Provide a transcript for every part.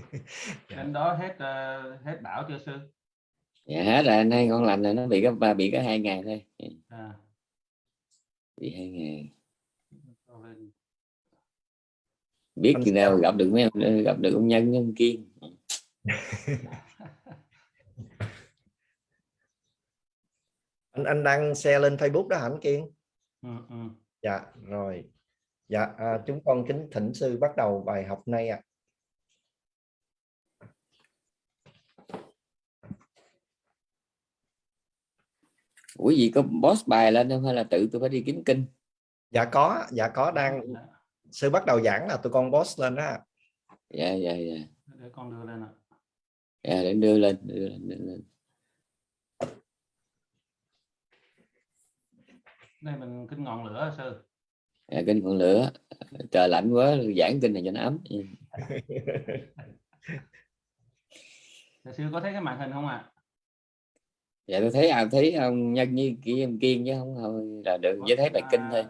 bên đó hết uh, hết bão chưa sư? Dạ hết rồi anh hai con lành là nó bị có bị có hai ngày thôi. À. bị hai ngày. Biết khi nào gặp được mấy em gặp được ông nhân nhân kiên. Anh anh đăng xe lên Facebook đó hả anh Kiên? Ừ, ừ. dạ rồi. Dạ à, chúng con kính thỉnh sư bắt đầu bài học này ạ. à. Ủa gì có boss bài lên không hay là tự tôi phải đi kiếm kinh? Dạ có dạ có đang sư bắt đầu giảng là tụi con boss lên đó. Dạ dạ dạ. Để con đưa lên ạ. Dạ để đưa lên đưa lên, đưa lên. đây mình kinh ngọn lửa sư? Dạ, kinh ngọn lửa. Trời lạnh quá giảng kinh này cho nó ấm. Sư có thấy cái màn hình không ạ? à? Dạ tôi thấy à thấy ông nhân như kia em kiên chứ không thôi là được chỉ thấy bài kinh thôi.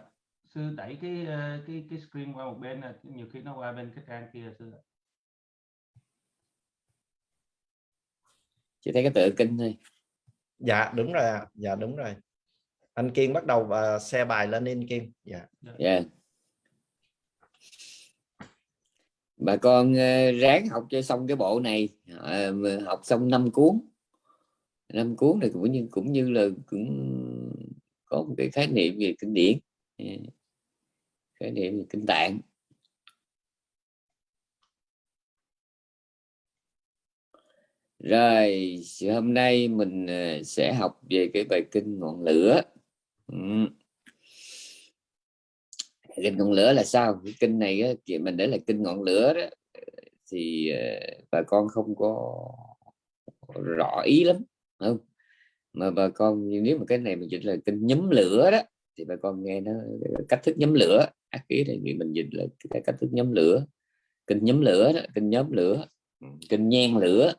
sư đẩy cái ờ, cái cái screen qua một bên là nhiều khi nó qua bên cái trang kia sư chỉ thấy cái tựa kinh thôi. Dạ đúng rồi dạ đúng rồi. Anh kiên bắt đầu và xe bài lên in kiên. Dạ. Yeah. Dạ. bà con ráng học cho xong cái bộ này. Uh, học xong năm cuốn năm cuốn này cũng như cũng như là cũng có một cái khái niệm về kinh điển. Dạ. Khái niệm về kinh tạng. Rồi, hôm nay mình à, sẽ học về cái bài kinh ngọn lửa. Ừ. kinh ngọn lửa là sao? Cái kinh này thì mình để là kinh ngọn lửa đó. Thì à, bà con không có rõ ý lắm không mà bà con, nếu mà cái này mình dịch là kinh nhóm lửa đó, thì bà con nghe nó cách thức nhóm lửa, ác ý này mình dịch là cái cách thức nhóm lửa ừ, kinh nhóm lửa đó kinh nhóm lửa kinh nhen lửa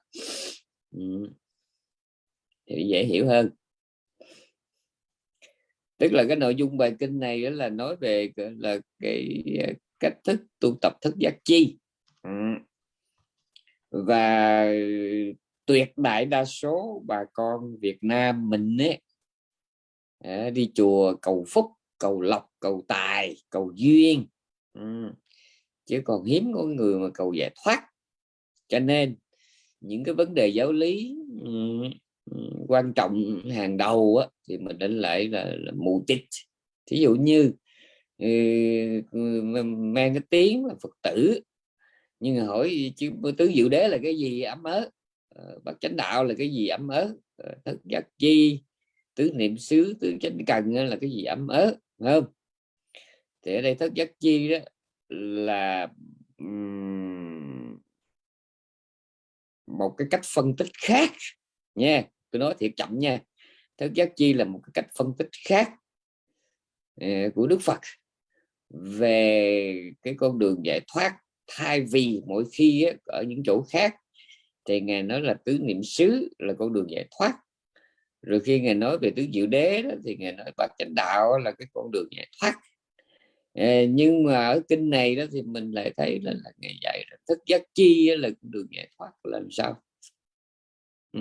ừ. thì dễ hiểu hơn tức là cái nội dung bài kinh này đó là nói về là cái à, cách thức tu tập thức giác chi ừ. và tuyệt đại đa số bà con Việt Nam mình ấy à, đi chùa cầu phúc cầu lộc cầu tài cầu duyên. Ừ. chứ còn hiếm có người mà cầu giải thoát. Cho nên những cái vấn đề giáo lý ừ, ừ, quan trọng hàng đầu á, thì mình đến lại là, là mù tịch thí dụ như ừ, mang cái tiếng là phật tử nhưng mà hỏi chứ tứ diệu đế là cái gì? Ấm ớ. Ờ, bát chánh đạo là cái gì? Ấm ớ. Ờ, thất giác chi. Tứ niệm xứ, tứ chánh cần là cái gì? Ấm ớ không? Thì ở đây thất giác chi đó là một cái cách phân tích khác nha. Tôi nói thiệt chậm nha. Thất giác chi là một cái cách phân tích khác ờ, của Đức Phật về cái con đường giải thoát thay vì mỗi khi ở những chỗ khác thì ngài nói là tứ niệm xứ là con đường giải thoát. Rồi khi ngài nói về tứ diệu đế đó, thì ngài nói bát chánh đạo là cái con đường giải thoát. Ờ, nhưng mà ở kinh này đó thì mình lại thấy là, là ngài dạy là thức giác chi là con đường giải thoát làm sao? Ừ.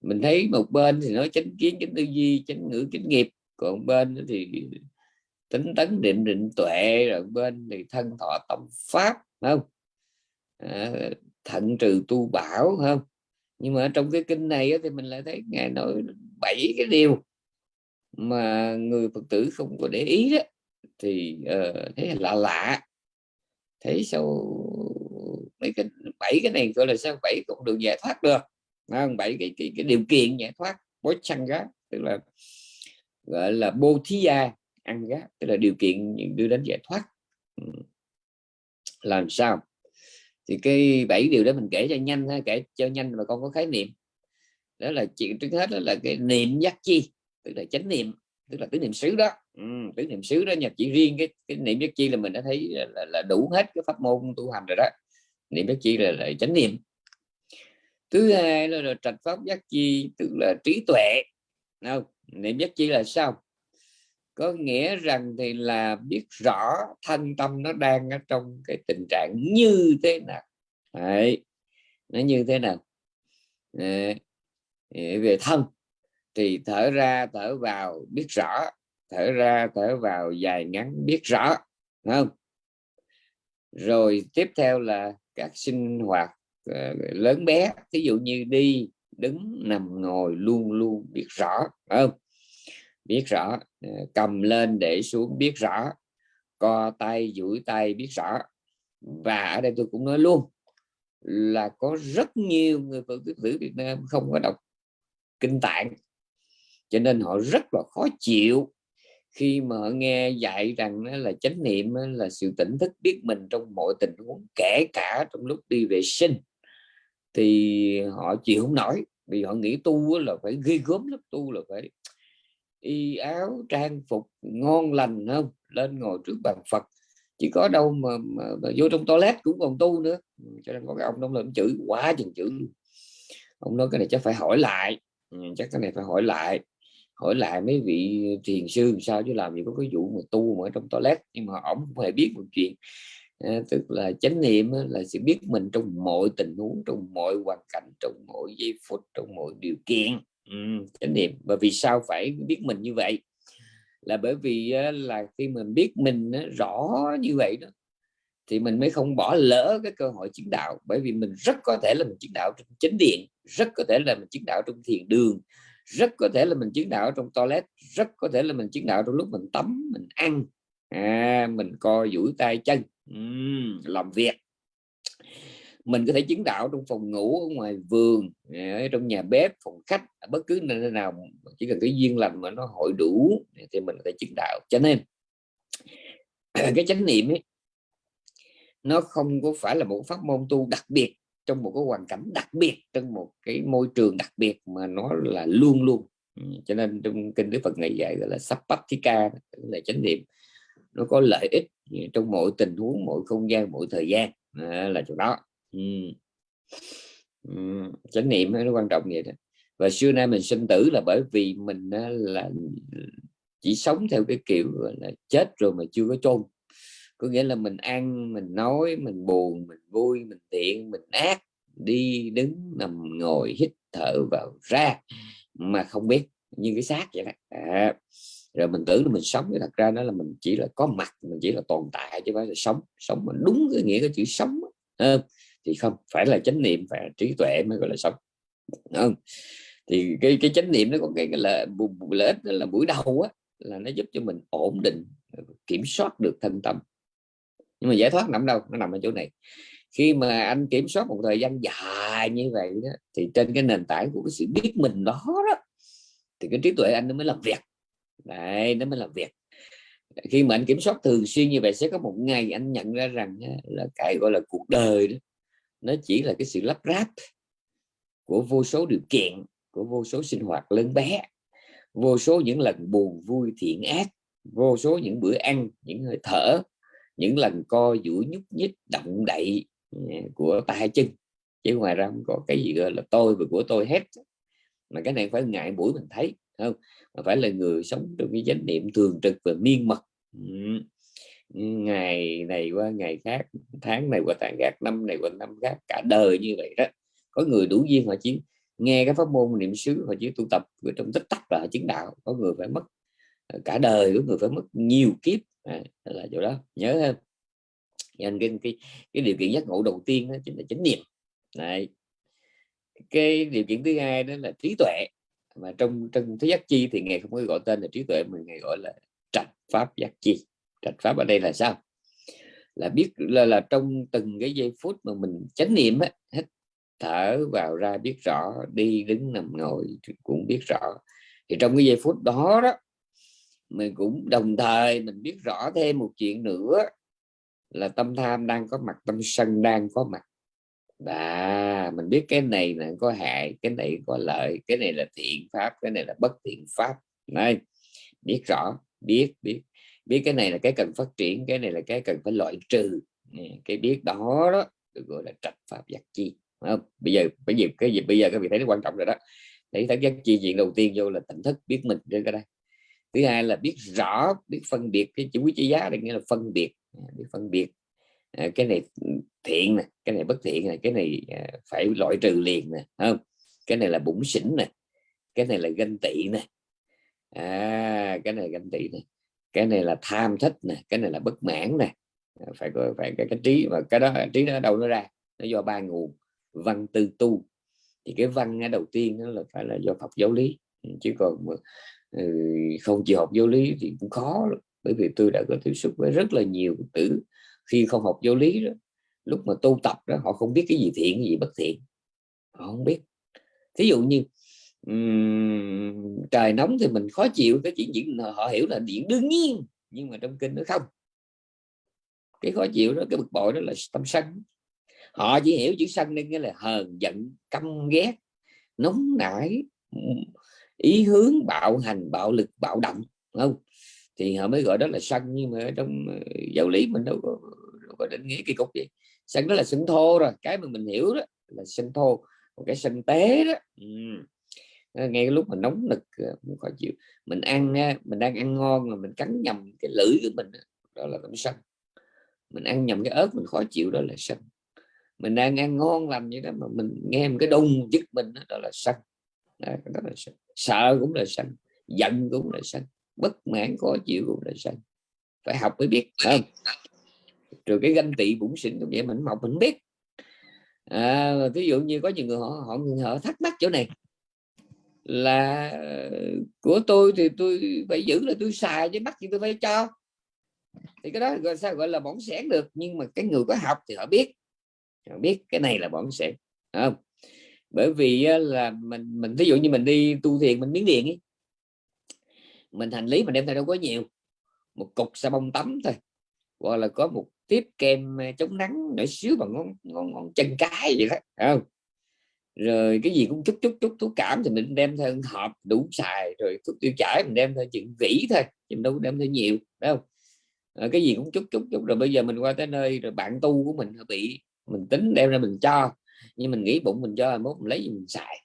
mình thấy một bên thì nói chánh kiến chánh tư duy chánh ngữ chánh nghiệp. Còn bên thì tính tấn định định tuệ. Rồi bên thì thân thọ tâm pháp không? À, thận trừ tu bảo không? Nhưng mà trong cái kinh này thì mình lại thấy ngài nói bảy cái điều mà người phật tử không có để ý đó. Thì ờ, uh, thấy lạ lạ. Thấy sao mấy cái bảy cái này gọi là sao? Bảy cũng được giải thoát được. Không? Bảy cái, cái cái điều kiện giải thoát bối chăn gá tức là gọi là bô thí gia ăn gá tức là điều kiện đưa đến giải thoát. Ừ. Làm sao? Thì cái bảy điều đó mình kể cho nhanh ha kể cho nhanh mà con có khái niệm. Đó là chuyện trước hết đó là cái niệm giác chi tức là chánh niệm tức là tứ niệm xứ đó. Ừ, tứ niệm xứ đó nhập chỉ riêng cái, cái niệm giác chi là mình đã thấy là, là, là đủ hết cái pháp môn tu hành rồi đó. Niệm giác chi là, là chánh niệm. Thứ hai là, là trạch pháp giác chi tức là trí tuệ. Không niệm giác chi là sao? Có nghĩa rằng thì là biết rõ thanh tâm nó đang ở trong cái tình trạng như thế nào Đấy. nó như thế nào Đấy. về thân thì thở ra, thở vào biết rõ, thở ra, thở vào dài ngắn biết rõ không rồi tiếp theo là các sinh hoạt ờ, lớn bé ví dụ như đi, đứng, nằm, ngồi luôn luôn biết rõ không biết rõ ờ, cầm lên để xuống biết rõ, co tay, duỗi tay biết rõ. Và ở đây tôi cũng nói luôn là có rất nhiều người phật tử Việt Nam không có đọc kinh tạng. Cho nên họ rất là khó chịu khi mà họ nghe dạy rằng là chánh niệm là sự tỉnh thức biết mình trong mọi tình huống, kể cả trong lúc đi vệ sinh. Thì họ chịu không nổi, vì họ nghĩ tu là phải ghi gớm lắm, tu là phải y áo trang phục ngon lành không? Lên ngồi trước bàn Phật. Chỉ có đâu mà, mà, mà vô trong toilet cũng còn tu nữa. Cho nên có cái ông đông là chữ quá chừng chữ ông nói cái này chắc phải hỏi lại. Ừ, chắc cái này phải hỏi lại. Hỏi lại mấy vị thiền sư sao chứ làm gì có cái vụ mà tu mà ở trong toilet. Nhưng mà ổng không hề biết một chuyện. À, tức là chánh niệm là sự biết mình trong mọi tình huống trong mọi hoàn cảnh trong mọi giây phút trong mọi điều kiện ừ, chánh niệm. Và vì sao phải biết mình như vậy? Là bởi vì là khi mình biết mình rõ như vậy đó thì mình mới không bỏ lỡ cái cơ hội chứng đạo. Bởi vì mình rất có thể là mình chứng đạo trong chánh điện rất có thể là mình chứng đạo trong thiền đường rất có thể là mình chứng đạo trong toilet rất có thể là mình chứng đạo trong lúc mình tắm mình ăn. À, mình co duỗi tay chân. Uhm, làm việc mình có thể chứng đạo trong phòng ngủ ở ngoài vườn à, ở trong nhà bếp phòng khách à, bất cứ nơi nào chỉ cần cái duyên lành mà nó hội đủ à, thì mình có thể chứng đạo. Cho nên cái chánh niệm ấy nó không có phải là một pháp môn tu đặc biệt trong một cái hoàn cảnh đặc biệt trong một cái môi trường đặc biệt mà nó là luôn luôn. Ừ, cho nên trong kinh Đức Phật ngày dạy gọi là Sappatthika là chánh niệm. Nó có lợi ích trong mọi tình huống mỗi không gian mỗi thời gian à, là chỗ đó ừ. Ừ. chánh niệm nó quan trọng vậy đó. Và xưa nay mình sinh tử là bởi vì mình là chỉ sống theo cái kiểu là chết rồi mà chưa có chôn. Có nghĩa là mình ăn mình nói mình buồn mình vui mình thiện mình ác đi đứng nằm ngồi hít thở vào ra mà không biết như cái xác vậy đó. À, rồi mình tưởng là mình sống thì thật ra nó là mình chỉ là có mặt mình chỉ là tồn tại chứ phải là sống. Sống mà đúng cái nghĩa cái chữ sống à, thì không phải là chánh niệm phải là trí tuệ mới gọi là sống. Không? Thì cái cái chánh niệm nó có cái, cái là lợi ích là buổi đầu á là nó giúp cho mình ổn định kiểm soát được thân tâm. Nhưng mà giải thoát nằm đâu nó nằm ở chỗ này. Khi mà anh kiểm soát một thời gian dài như vậy đó thì trên cái nền tảng của cái sự biết mình đó đó thì cái trí tuệ anh nó mới làm việc. Đấy nó mới làm việc. Khi mà anh kiểm soát thường xuyên như vậy sẽ có một ngày anh nhận ra rằng là cái gọi là cuộc đời đó nó chỉ là cái sự lắp ráp của vô số điều kiện, của vô số sinh hoạt lớn bé, vô số những lần buồn vui thiện ác, vô số những bữa ăn, những hơi thở, những lần co duỗi nhúc nhích, động đậy ừ, của tay chân. Chứ ngoài ra không có cái gì gọi là tôi và của tôi hết. Mà cái này phải ngại mũi mình thấy không? Mà phải là người sống trong cái chánh niệm thường trực và miên mật. Ừ ngày này qua ngày khác tháng này qua tháng khác năm này qua năm khác cả đời như vậy đó. Có người đủ duyên họ chỉ nghe cái pháp môn niệm xứ họ chỉ tu tập ở trong tích tắc là chứng đạo có người phải mất ờ, cả đời có người phải mất nhiều kiếp. À, là chỗ đó nhớ hơn nên cái, cái cái điều kiện giác ngộ đầu tiên đó chính là chánh niệm. Này cái điều kiện thứ hai đó là trí tuệ. Mà trong trong thế giác chi thì ngài không có gọi tên là trí tuệ mà ngài gọi là trạch pháp giác chi trạch pháp ở đây là sao? Là biết là, là trong từng cái giây phút mà mình chánh niệm á hít thở vào ra biết rõ đi đứng nằm ngồi cũng biết rõ. Thì trong cái giây phút đó đó mình cũng đồng thời mình biết rõ thêm một chuyện nữa là tâm tham đang có mặt tâm sân đang có mặt. Và mình biết cái này là có hại cái này có lợi cái này là thiện pháp cái này là bất thiện pháp. Này biết rõ biết biết biết cái này là cái cần phát triển cái này là cái cần phải loại trừ. Cái biết đó đó được gọi là trạch pháp giác chi không? bây giờ bây giờ cái gì bây giờ các vị thấy nó quan trọng rồi đó. Để thấy giác chi chuyện đầu tiên vô là tỉnh thức biết mình trên cái đây thứ hai là biết rõ biết phân biệt cái chữ quý chữ giá đây nghĩa là phân biệt. Biết phân biệt. À, cái này thiện nè cái này bất thiện này cái này à, phải loại trừ liền nè không? Cái này là bụng xỉn nè cái này là ganh tị nè. À, cái này ganh tị nè cái này là tham thích nè cái này là bất mãn nè. À, phải có phải cái, cái trí và cái đó trí nó đâu nó ra? Nó do ba nguồn văn tư tu. Thì cái văn ở đầu tiên nó là phải là do học giáo lý. Chứ còn mà, ừ, không chịu học giáo lý thì cũng khó lắm. bởi vì tôi đã có tiếp xúc với rất là nhiều tử khi không học giáo lý đó. Lúc mà tu tập đó họ không biết cái gì thiện cái gì bất thiện. Họ không biết. Thí dụ như um, trời nóng thì mình khó chịu cái chuyện diễn họ hiểu là điện đương nhiên nhưng mà trong kinh nó không. Cái khó chịu đó cái bực bội đó là tâm sân. Họ chỉ hiểu chữ sân nên nghĩa là hờn giận căm ghét nóng nảy ý hướng bạo hành bạo lực bạo động không? Thì họ mới gọi đó là sân nhưng mà trong ờ, giáo lý mình đâu có, đâu có định nghĩa cái cục gì. Sân đó là sân thô rồi cái mà mình hiểu đó là sân thô. Một cái sân tế đó ừ. Ờ, ngay cái lúc mình nóng nực ờ, cũng khó chịu. Mình ăn mình đang ăn ngon mà mình cắn nhầm cái lưỡi của mình đó là tâm sân. Mình ăn nhầm cái ớt mình khó chịu đó là sân. Mình đang ăn ngon lành vậy đó mà mình nghe một cái đùng dứt mình đó, đó là sân. Đó, đó là sân. Sợ cũng là sân giận cũng là sân bất mãn khó chịu cũng là sân. Phải học mới biết không? Rồi cái ganh tị bụng xỉn cũng vậy mình học mình biết. À, ví dụ như có nhiều người họ họ, họ thắc mắc chỗ này là ờ, của tôi thì tôi phải giữ là tôi xài chứ bắt gì tôi phải cho. Thì cái đó gọi sao gọi là bỏng sẻn được nhưng mà cái người có học thì họ biết. Họ biết cái này là bỏng sẻn không? Bởi vì là mình mình ví dụ như mình đi tu thiền mình miếng điện ấy mình hành lý mình đem theo đâu có nhiều một cục xà bông tắm thôi hoặc là có một tiếp kem chống nắng nhỏ xíu bằng ngón, ngón, ngón chân cái vậy đó không? Rồi cái gì cũng chút chút chút thuốc cảm thì mình đem theo hộp đủ xài rồi thuốc tiêu chảy mình đem theo chuyện vỉ thôi chứ mình đâu đem theo nhiều đâu à, ờ, cái gì cũng chút chút chút rồi bây giờ mình qua tới nơi rồi bạn tu của mình bị mình tính đem ra mình cho nhưng mình nghĩ bụng mình cho mốt mình lấy gì mình xài.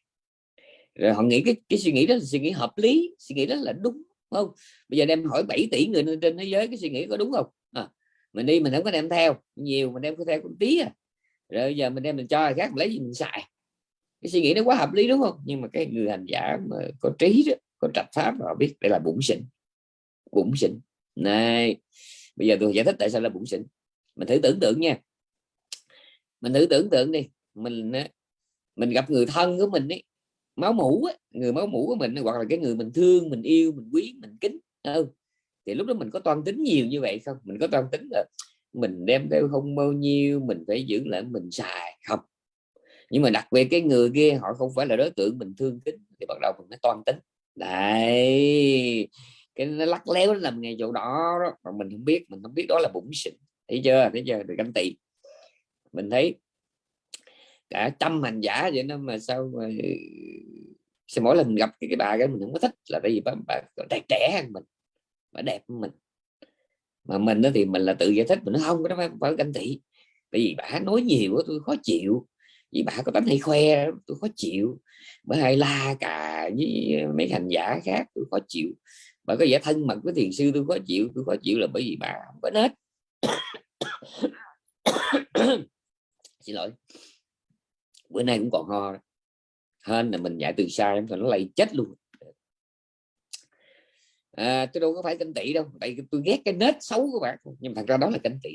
Rồi họ nghĩ cái cái suy nghĩ đó là suy nghĩ hợp lý suy nghĩ đó là đúng không? Bây giờ đem hỏi 7 tỷ người trên thế giới cái suy nghĩ có đúng không? À, mình đi mình không có đem theo nhiều mình đem có theo con tí à rồi giờ mình đem mình cho ai khác mình lấy gì mình xài? Cái suy nghĩ nó quá hợp lý đúng không? Nhưng mà cái người hành giả mà có trí đó có trạch pháp họ biết đây là bụng xịn bụng xịn này bây giờ tôi giải thích tại sao là bụng xịn mình thử tưởng tượng nha. Mình thử tưởng tượng đi. Mình mình gặp người thân của mình ấy máu mũ ấy, người máu mũ của mình hoặc là cái người mình thương mình yêu mình quý mình kính ừ. thì lúc đó mình có toan tính nhiều như vậy không? Mình có toan tính là mình đem theo không bao nhiêu mình phải giữ lại mình xài không nhưng mà đặc biệt cái người kia họ không phải là đối tượng mình thương kính thì bắt đầu mình mới toan tính. Đấy cái nó lắc léo nó làm ngay chỗ đó, đó. Mà mình không biết mình không biết đó là bụng xịn thấy chưa? Thấy chưa? Được canh tị. Mình thấy cả trăm hành giả vậy nó mà sao mà sao mỗi lần gặp cái, cái bà cái mình không có thích là tại vì bà, bà trẻ trẻ hơn mình bà đẹp hơn mình. Mà mình đó thì mình là tự giải thích mình nói không cái đó phải, phải canh tị. Tại vì bà nói nhiều tôi khó chịu vì bà có tánh hay khoe, tôi khó chịu. Bởi hay la cả với mấy hành giả khác, tôi khó chịu. Bà có vẻ thân mật với thiền sư, tôi khó chịu. Tôi khó chịu là bởi vì bà không có nết. Xin lỗi. Bữa nay cũng còn ho. Hơn là mình dạy từ xa em còn nó lây chết luôn à, tôi đâu có phải canh tị đâu tại tôi ghét cái nết xấu của bạn nhưng mà thật ra đó là canh tị.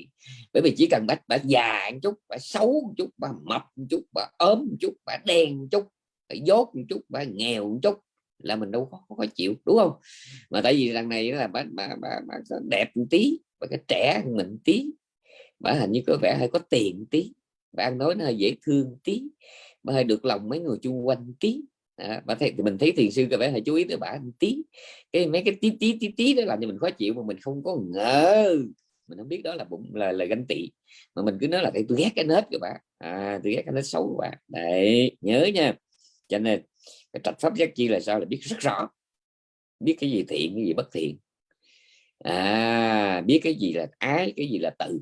Bởi vì chỉ cần bạn bạn già một chút bạn xấu một chút bạn mập một chút bạn ốm một chút bạn đen một chút bạn dốt một chút bạn nghèo một chút là mình đâu có, có chịu đúng không? Mà tại vì lần này là bạn bà, bà, bà đẹp một tí và cái trẻ hơn mình tí bà hình như có vẻ hơi có tiền tí bạn nói nó hơi dễ thương tí bà hơi được lòng mấy người chung quanh tí à, bà thấy thì mình thấy thiền sư có vẻ là chú ý tới bà tí. Cái mấy cái tí tí tí tí đó làm cho mình khó chịu mà mình không có ngờ. Mình không biết đó là bụng là lời ganh tị. Mà mình cứ nói là tôi ghét cái nết của bạn à tôi ghét cái nết xấu của bạn đấy nhớ nha. Cho nên cái trạch pháp giác chi là sao? Là biết rất rõ. Biết cái gì thiện cái gì bất thiện. À biết cái gì là ái cái gì là tự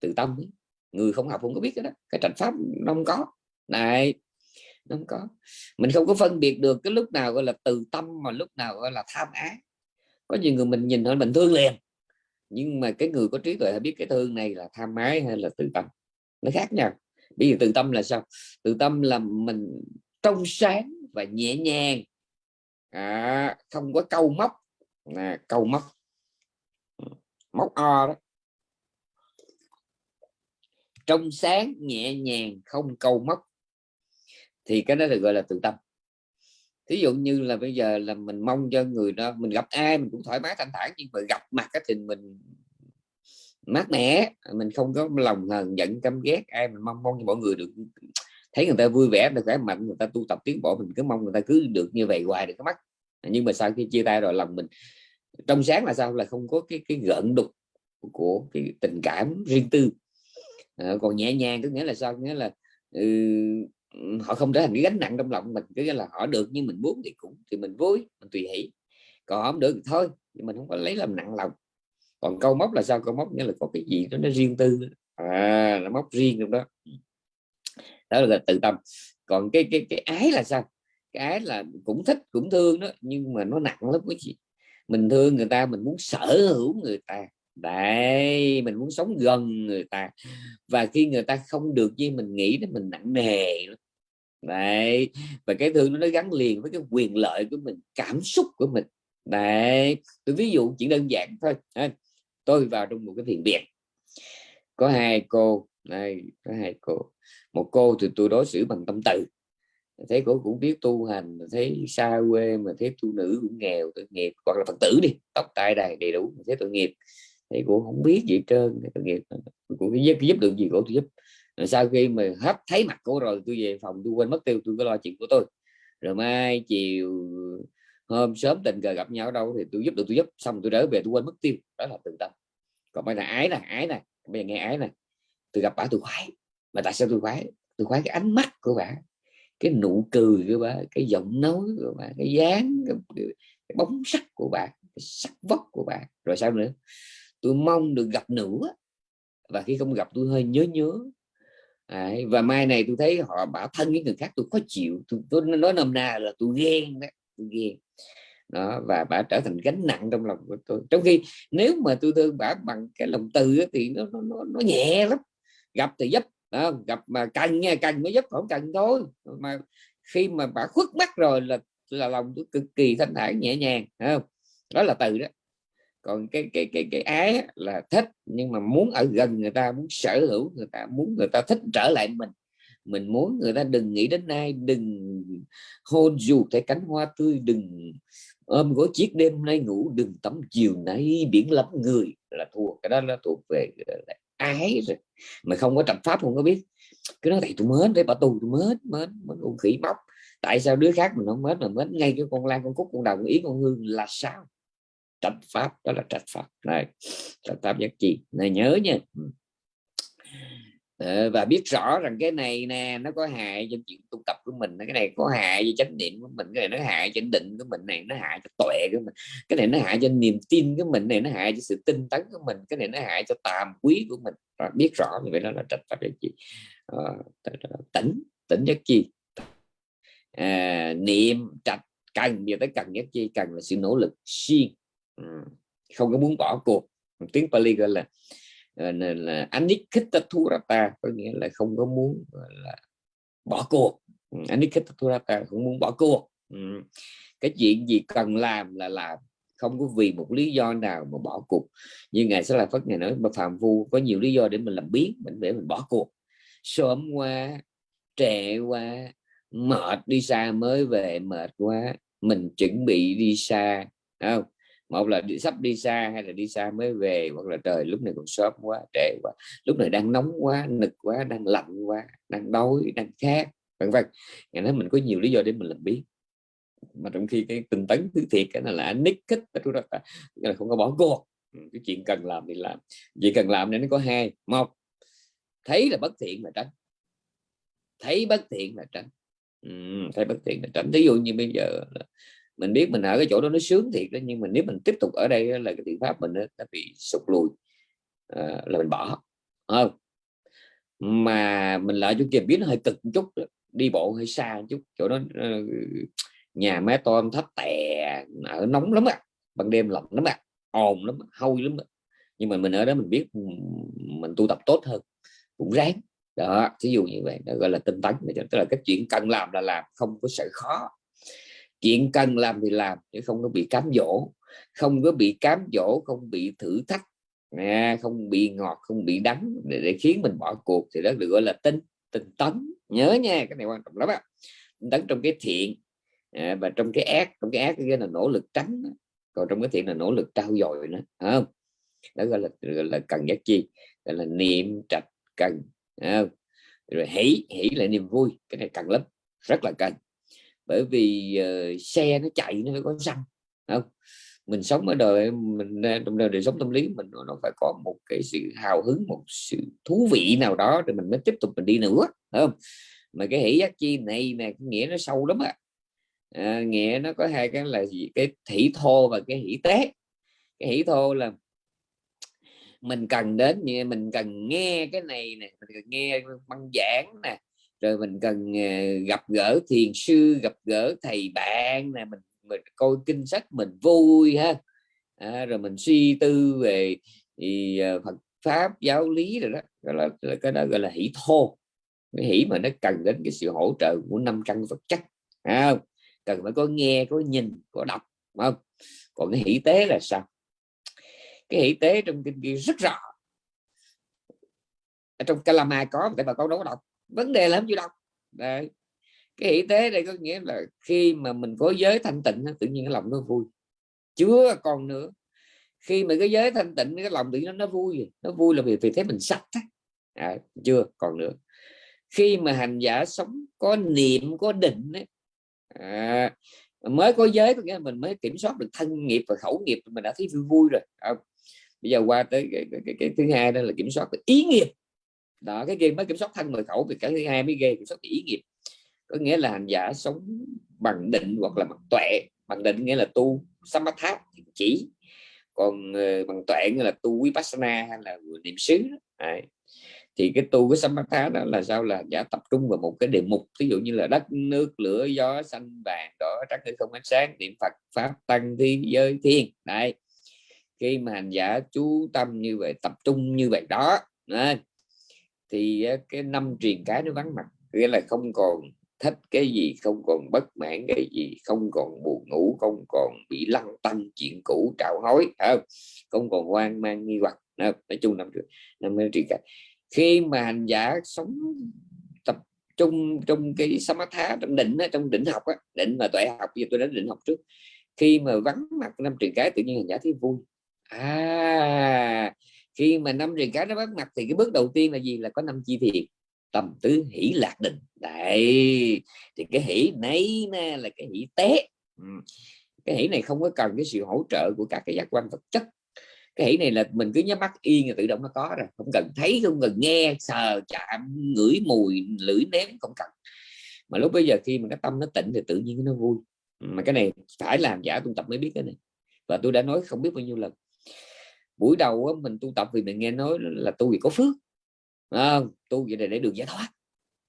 từ tâm ấy. người không học không có biết cái đó. Cái trạch pháp nó không có. Này không có. Mình không có phân biệt được cái lúc nào gọi là từ tâm mà lúc nào gọi là tham ái. Có nhiều người mình nhìn thôi mình thương liền nhưng mà cái người có trí tuệ biết cái thương này là tham ái hay là từ tâm. Nó khác nhau. Bây giờ từ tâm là sao? Từ tâm là mình trong sáng và nhẹ nhàng. À, không có câu móc. À, câu móc. Móc o đó. Trong sáng nhẹ nhàng không câu móc thì cái đó được gọi là tự tâm. Thí dụ như là bây giờ là mình mong cho người đó mình gặp ai mình cũng thoải mái thanh thản nhưng mà gặp mặt cái thì mình mát mẻ mình không có lòng hờn giận căm ghét ai mình mong mong cho mọi người được thấy người ta vui vẻ được khỏe mạnh người ta tu tập tiến bộ mình cứ mong người ta cứ được như vậy hoài được cái mắt. Nhưng mà sau khi chia tay rồi lòng mình trong sáng là sao? Là không có cái cái gợn đục của cái tình cảm riêng tư. À, còn nhẹ nhàng có nghĩa là sao? Nghĩa là ừ, họ không trở thành cái gánh nặng trong lòng mình cứ là, họ được như mình muốn thì cũng, thì mình vui, mình tùy hỷ. Còn không được thì thôi, nhưng mình không có lấy làm nặng lòng. Còn câu móc là sao? Câu móc nghĩa là có cái gì đó nó riêng tư. À nó móc riêng trong đó. Đó là tự tâm. Còn cái cái cái ái là sao? Cái ái là cũng thích, cũng thương đó, nhưng mà nó nặng lắm quý chị mình thương người ta, mình muốn sở hữu người ta. Đấy, mình muốn sống gần người ta. Và khi người ta không được như mình nghĩ đó, mình nặng nề lắm đấy và cái thương nó gắn liền với cái quyền lợi của mình cảm xúc của mình. Đấy tôi ví dụ chỉ đơn giản thôi tôi vào trong một cái thiền viện. Có hai cô đây có hai cô. Một cô thì tôi đối xử bằng tâm từ. Thấy cô cũng biết tu hành thấy xa quê mà thấy tu nữ cũng nghèo tội nghiệp hoặc là phật tử đi tóc tai đầy đầy đủ thấy tội nghiệp. Thấy cô không biết gì trơn tội nghiệp. Cũng giúp, giúp được gì cô tôi giúp rồi sau khi mà hấp thấy mặt cô rồi tôi về phòng tôi quên mất tiêu tôi có lo chuyện của tôi. Rồi mai chiều hôm sớm tình cờ gặp nhau ở đâu thì tôi giúp được tôi giúp. Xong tôi trở về tôi quên mất tiêu. Đó là tự tâm. Còn bây giờ ái này ái này bây giờ nghe ái này tôi gặp bà tôi khoái. Mà tại sao tôi khoái? Tôi khoái cái ánh mắt của bà. Cái nụ cười của bà cái giọng nói của bà cái dáng cái, cái bóng sắc của bà cái sắc vóc của bà. Rồi sao nữa? Tôi mong được gặp nữa và khi không gặp tôi hơi nhớ nhớ Đấy, và mai này tôi thấy họ bảo thân với người khác tôi khó chịu tôi, tôi nói nôm na là tôi ghen đó tôi ghen. Đó và bà trở thành gánh nặng trong lòng của tôi. Trong khi nếu mà tôi thương bà bằng cái lòng từ thì nó nó, nó nhẹ lắm. Gặp thì giúp đó, gặp mà cần nha cần mới giúp không cần thôi. Mà khi mà bà khuất mắt rồi là là lòng tôi cực kỳ thanh thản nhẹ nhàng không? Đó là từ đó còn cái cái cái cái ái là thích, nhưng mà muốn ở gần người ta, muốn sở hữu người ta, muốn người ta thích trở lại mình. Mình muốn người ta đừng nghĩ đến ai, đừng hôn dù thấy cánh hoa tươi, đừng ôm gối chiếc đêm nay ngủ, đừng tắm chiều nay biển lắm người là thua. Cái đó là thuộc về ái rồi. Mà không có trạch pháp, không có biết. Cứ nói thầy tôi mến để bà tù tôi mến mến mến con khỉ móc tại sao đứa khác mình không mến, mà mến ngay cái con lan, con cúc, con đồng, ý con hương là sao? Trạch pháp đó là trạch pháp này trạch pháp giác chi. Này nhớ nha. Ờ, và biết rõ rằng cái này nè nó có hại cho chuyện tu tập của mình. Cái này có hại cho chánh niệm của mình. Cái này nó hại cho định của mình. Này nó hại cho tuệ của mình. Cái này nó hại cho niềm tin của mình. Này nó hại cho sự tinh tấn của mình. Cái này nó hại cho tàm quý của mình. Và biết rõ như vậy đó là trạch pháp giác chi. Ờ, à, tỉnh tỉnh giác chi. À, niệm trạch cần giờ tới cần giác chi cần là sự nỗ lực siêng không có muốn bỏ cuộc. Tiếng Pali gọi là Ờ, là có nghĩa là không có muốn là bỏ cuộc. Ừ, không muốn bỏ cuộc. Ừ. cái chuyện gì cần làm là làm. Không có vì một lý do nào mà bỏ cuộc. Như ngài sẽ là phất ngày nói mà Phạm phu có nhiều lý do để mình làm biến mình để mình bỏ cuộc. Sớm qua trễ qua mệt đi xa mới về mệt quá mình chuẩn bị đi xa. Không? Một là đi, sắp đi xa hay là đi xa mới về hoặc là trời lúc này còn sớm quá trễ quá. Lúc này đang nóng quá nực quá đang lạnh quá đang đói đang khát vân vân. Ngày nói mình có nhiều lý do để mình làm biết mà trong khi cái tinh tấn thứ thiệt cái này là nick kích là không có bỏ cuộc. Ừ, cái chuyện cần làm thì làm. Việc cần làm nên nó có hai. Một thấy là bất thiện là tránh. Thấy bất thiện là tránh. Ừ, thấy bất thiện là tránh. Ví dụ như bây giờ là mình biết mình ở cái chỗ đó nó sướng thiệt đó nhưng mà nếu mình tiếp tục ở đây là cái thiện pháp mình nó bị sụt lùi à, là mình bỏ không? Mà mình lại chỗ kia biết nó hơi cực một chút đi bộ hơi xa một chút chỗ đó ờ, nhà mé to thấp tè ở nóng lắm ạ ban đêm lạnh lắm ạ ồn lắm hôi lắm á. nhưng mà mình ở đó mình biết mình tu tập tốt hơn cũng ráng. Đó ví dụ như vậy nó gọi là tinh tấn tức là cái chuyện cần làm là làm không có sợ khó chuyện cần làm thì làm chứ không có bị cám dỗ. Không có bị cám dỗ không bị thử thách. Không bị ngọt không bị đắng để, để khiến mình bỏ cuộc thì đó được gọi là tinh tinh tấn. Nhớ nha cái này quan trọng lắm á. Tấn trong cái thiện à, và trong cái ác trong cái ác cái là nỗ lực tránh còn trong cái thiện là nỗ lực trao dồi nữa không? Đó gọi là gọi là cần giác chi gọi là niệm trạch cần không? rồi hỷ hỷ là niềm vui cái này cần lắm rất là cần bởi vì uh, xe nó chạy nó phải có xăng không? Mình sống ở đời mình trong đời, đời sống tâm lý mình nó phải có một cái sự hào hứng một sự thú vị nào đó để mình mới tiếp tục mình đi nữa không? Mà cái hỷ giác chi này nè nghĩa nó sâu lắm à. à, nghĩa nó có hai cái là gì? Cái thủy thô và cái hỷ tế. Cái hỷ thô là mình cần đến như mình cần nghe cái này nè mình cần nghe băng giảng nè rồi mình cần ờ, gặp gỡ thiền sư gặp gỡ thầy bạn nè mình mình coi kinh sách mình vui ha. À, rồi mình suy tư về thì, ờ, Phật pháp giáo lý rồi đó. Gọi là, là cái đó gọi là hỷ thô. Cái hỷ mà nó cần đến cái sự hỗ trợ của năm căn vật chất à, cần phải có nghe có nhìn có đọc không? Còn cái hỷ tế là sao? Cái hỷ tế trong kinh kia rất rõ. Ở trong Kalama có tại bà con đâu có đọc vấn đề là không chịu đọc. Đấy. cái hỷ tế đây có nghĩa là khi mà mình có giới thanh tịnh tự nhiên cái lòng nó vui. Chưa còn nữa. Khi mà cái giới thanh tịnh cái lòng tự nhiên nó vui nó vui là vì vì thế mình sạch à, chưa còn nữa. Khi mà hành giả sống có niệm có định ấy, à, mới có giới có nghĩa là mình mới kiểm soát được thân nghiệp và khẩu nghiệp mình đã thấy vui vui rồi. À, bây giờ qua tới cái, cái, cái, cái thứ hai đó là kiểm soát được ý nghiệp đó cái game mới kiểm soát thân mười khẩu thì cái thứ hai mới ghê kiểm soát ý nghiệp. Có nghĩa là hành giả sống bằng định hoặc là bằng tuệ. Bằng định nghĩa là tu samatha chỉ. Còn uh, bằng tuệ nghĩa là tu vipassana hay là niệm xứ Đấy. thì cái tu cái samatha đó là sao? Là giả tập trung vào một cái đề mục. Ví dụ như là đất nước lửa gió xanh vàng đỏ trắng hay không ánh sáng niệm phật pháp tăng thiên giới thiên. Đấy. Khi mà hành giả chú tâm như vậy tập trung như vậy đó thì cái năm truyền cái nó vắng mặt nghĩa là không còn thích cái gì không còn bất mãn cái gì không còn buồn ngủ không còn bị lăng tăng chuyện cũ trạo hối không? Không còn hoang mang nghi hoặc nói chung năm năm truyền cái. Khi mà hành giả sống tập trung trong cái samatha trong định trong định học á, định mà tuệ học giờ tôi đã định học trước khi mà vắng mặt năm truyền cái tự nhiên hành giả thấy vui. À khi mà năm truyền cái nó bắt mặt thì cái bước đầu tiên là gì? Là có năm chi thiền tầm tứ hỷ lạc định đấy. Thì cái hỷ này nè là cái hỷ té. Ừ. Cái hỷ này không có cần cái sự hỗ trợ của các cái giác quan vật chất. Cái hỷ này là mình cứ nhắm mắt yên là tự động nó có rồi. Không cần thấy, không cần nghe, sờ, chạm, ngửi mùi, lưỡi nếm không cần. Mà lúc bây giờ khi mà cái tâm nó tịnh thì tự nhiên nó vui. Mà cái này phải làm giả tu tập mới biết cái này. Và tôi đã nói không biết bao nhiêu lần buổi đầu á, mình tu tập vì mình nghe nói là tu vì có phước. À, tu vậy để, để được giải thoát.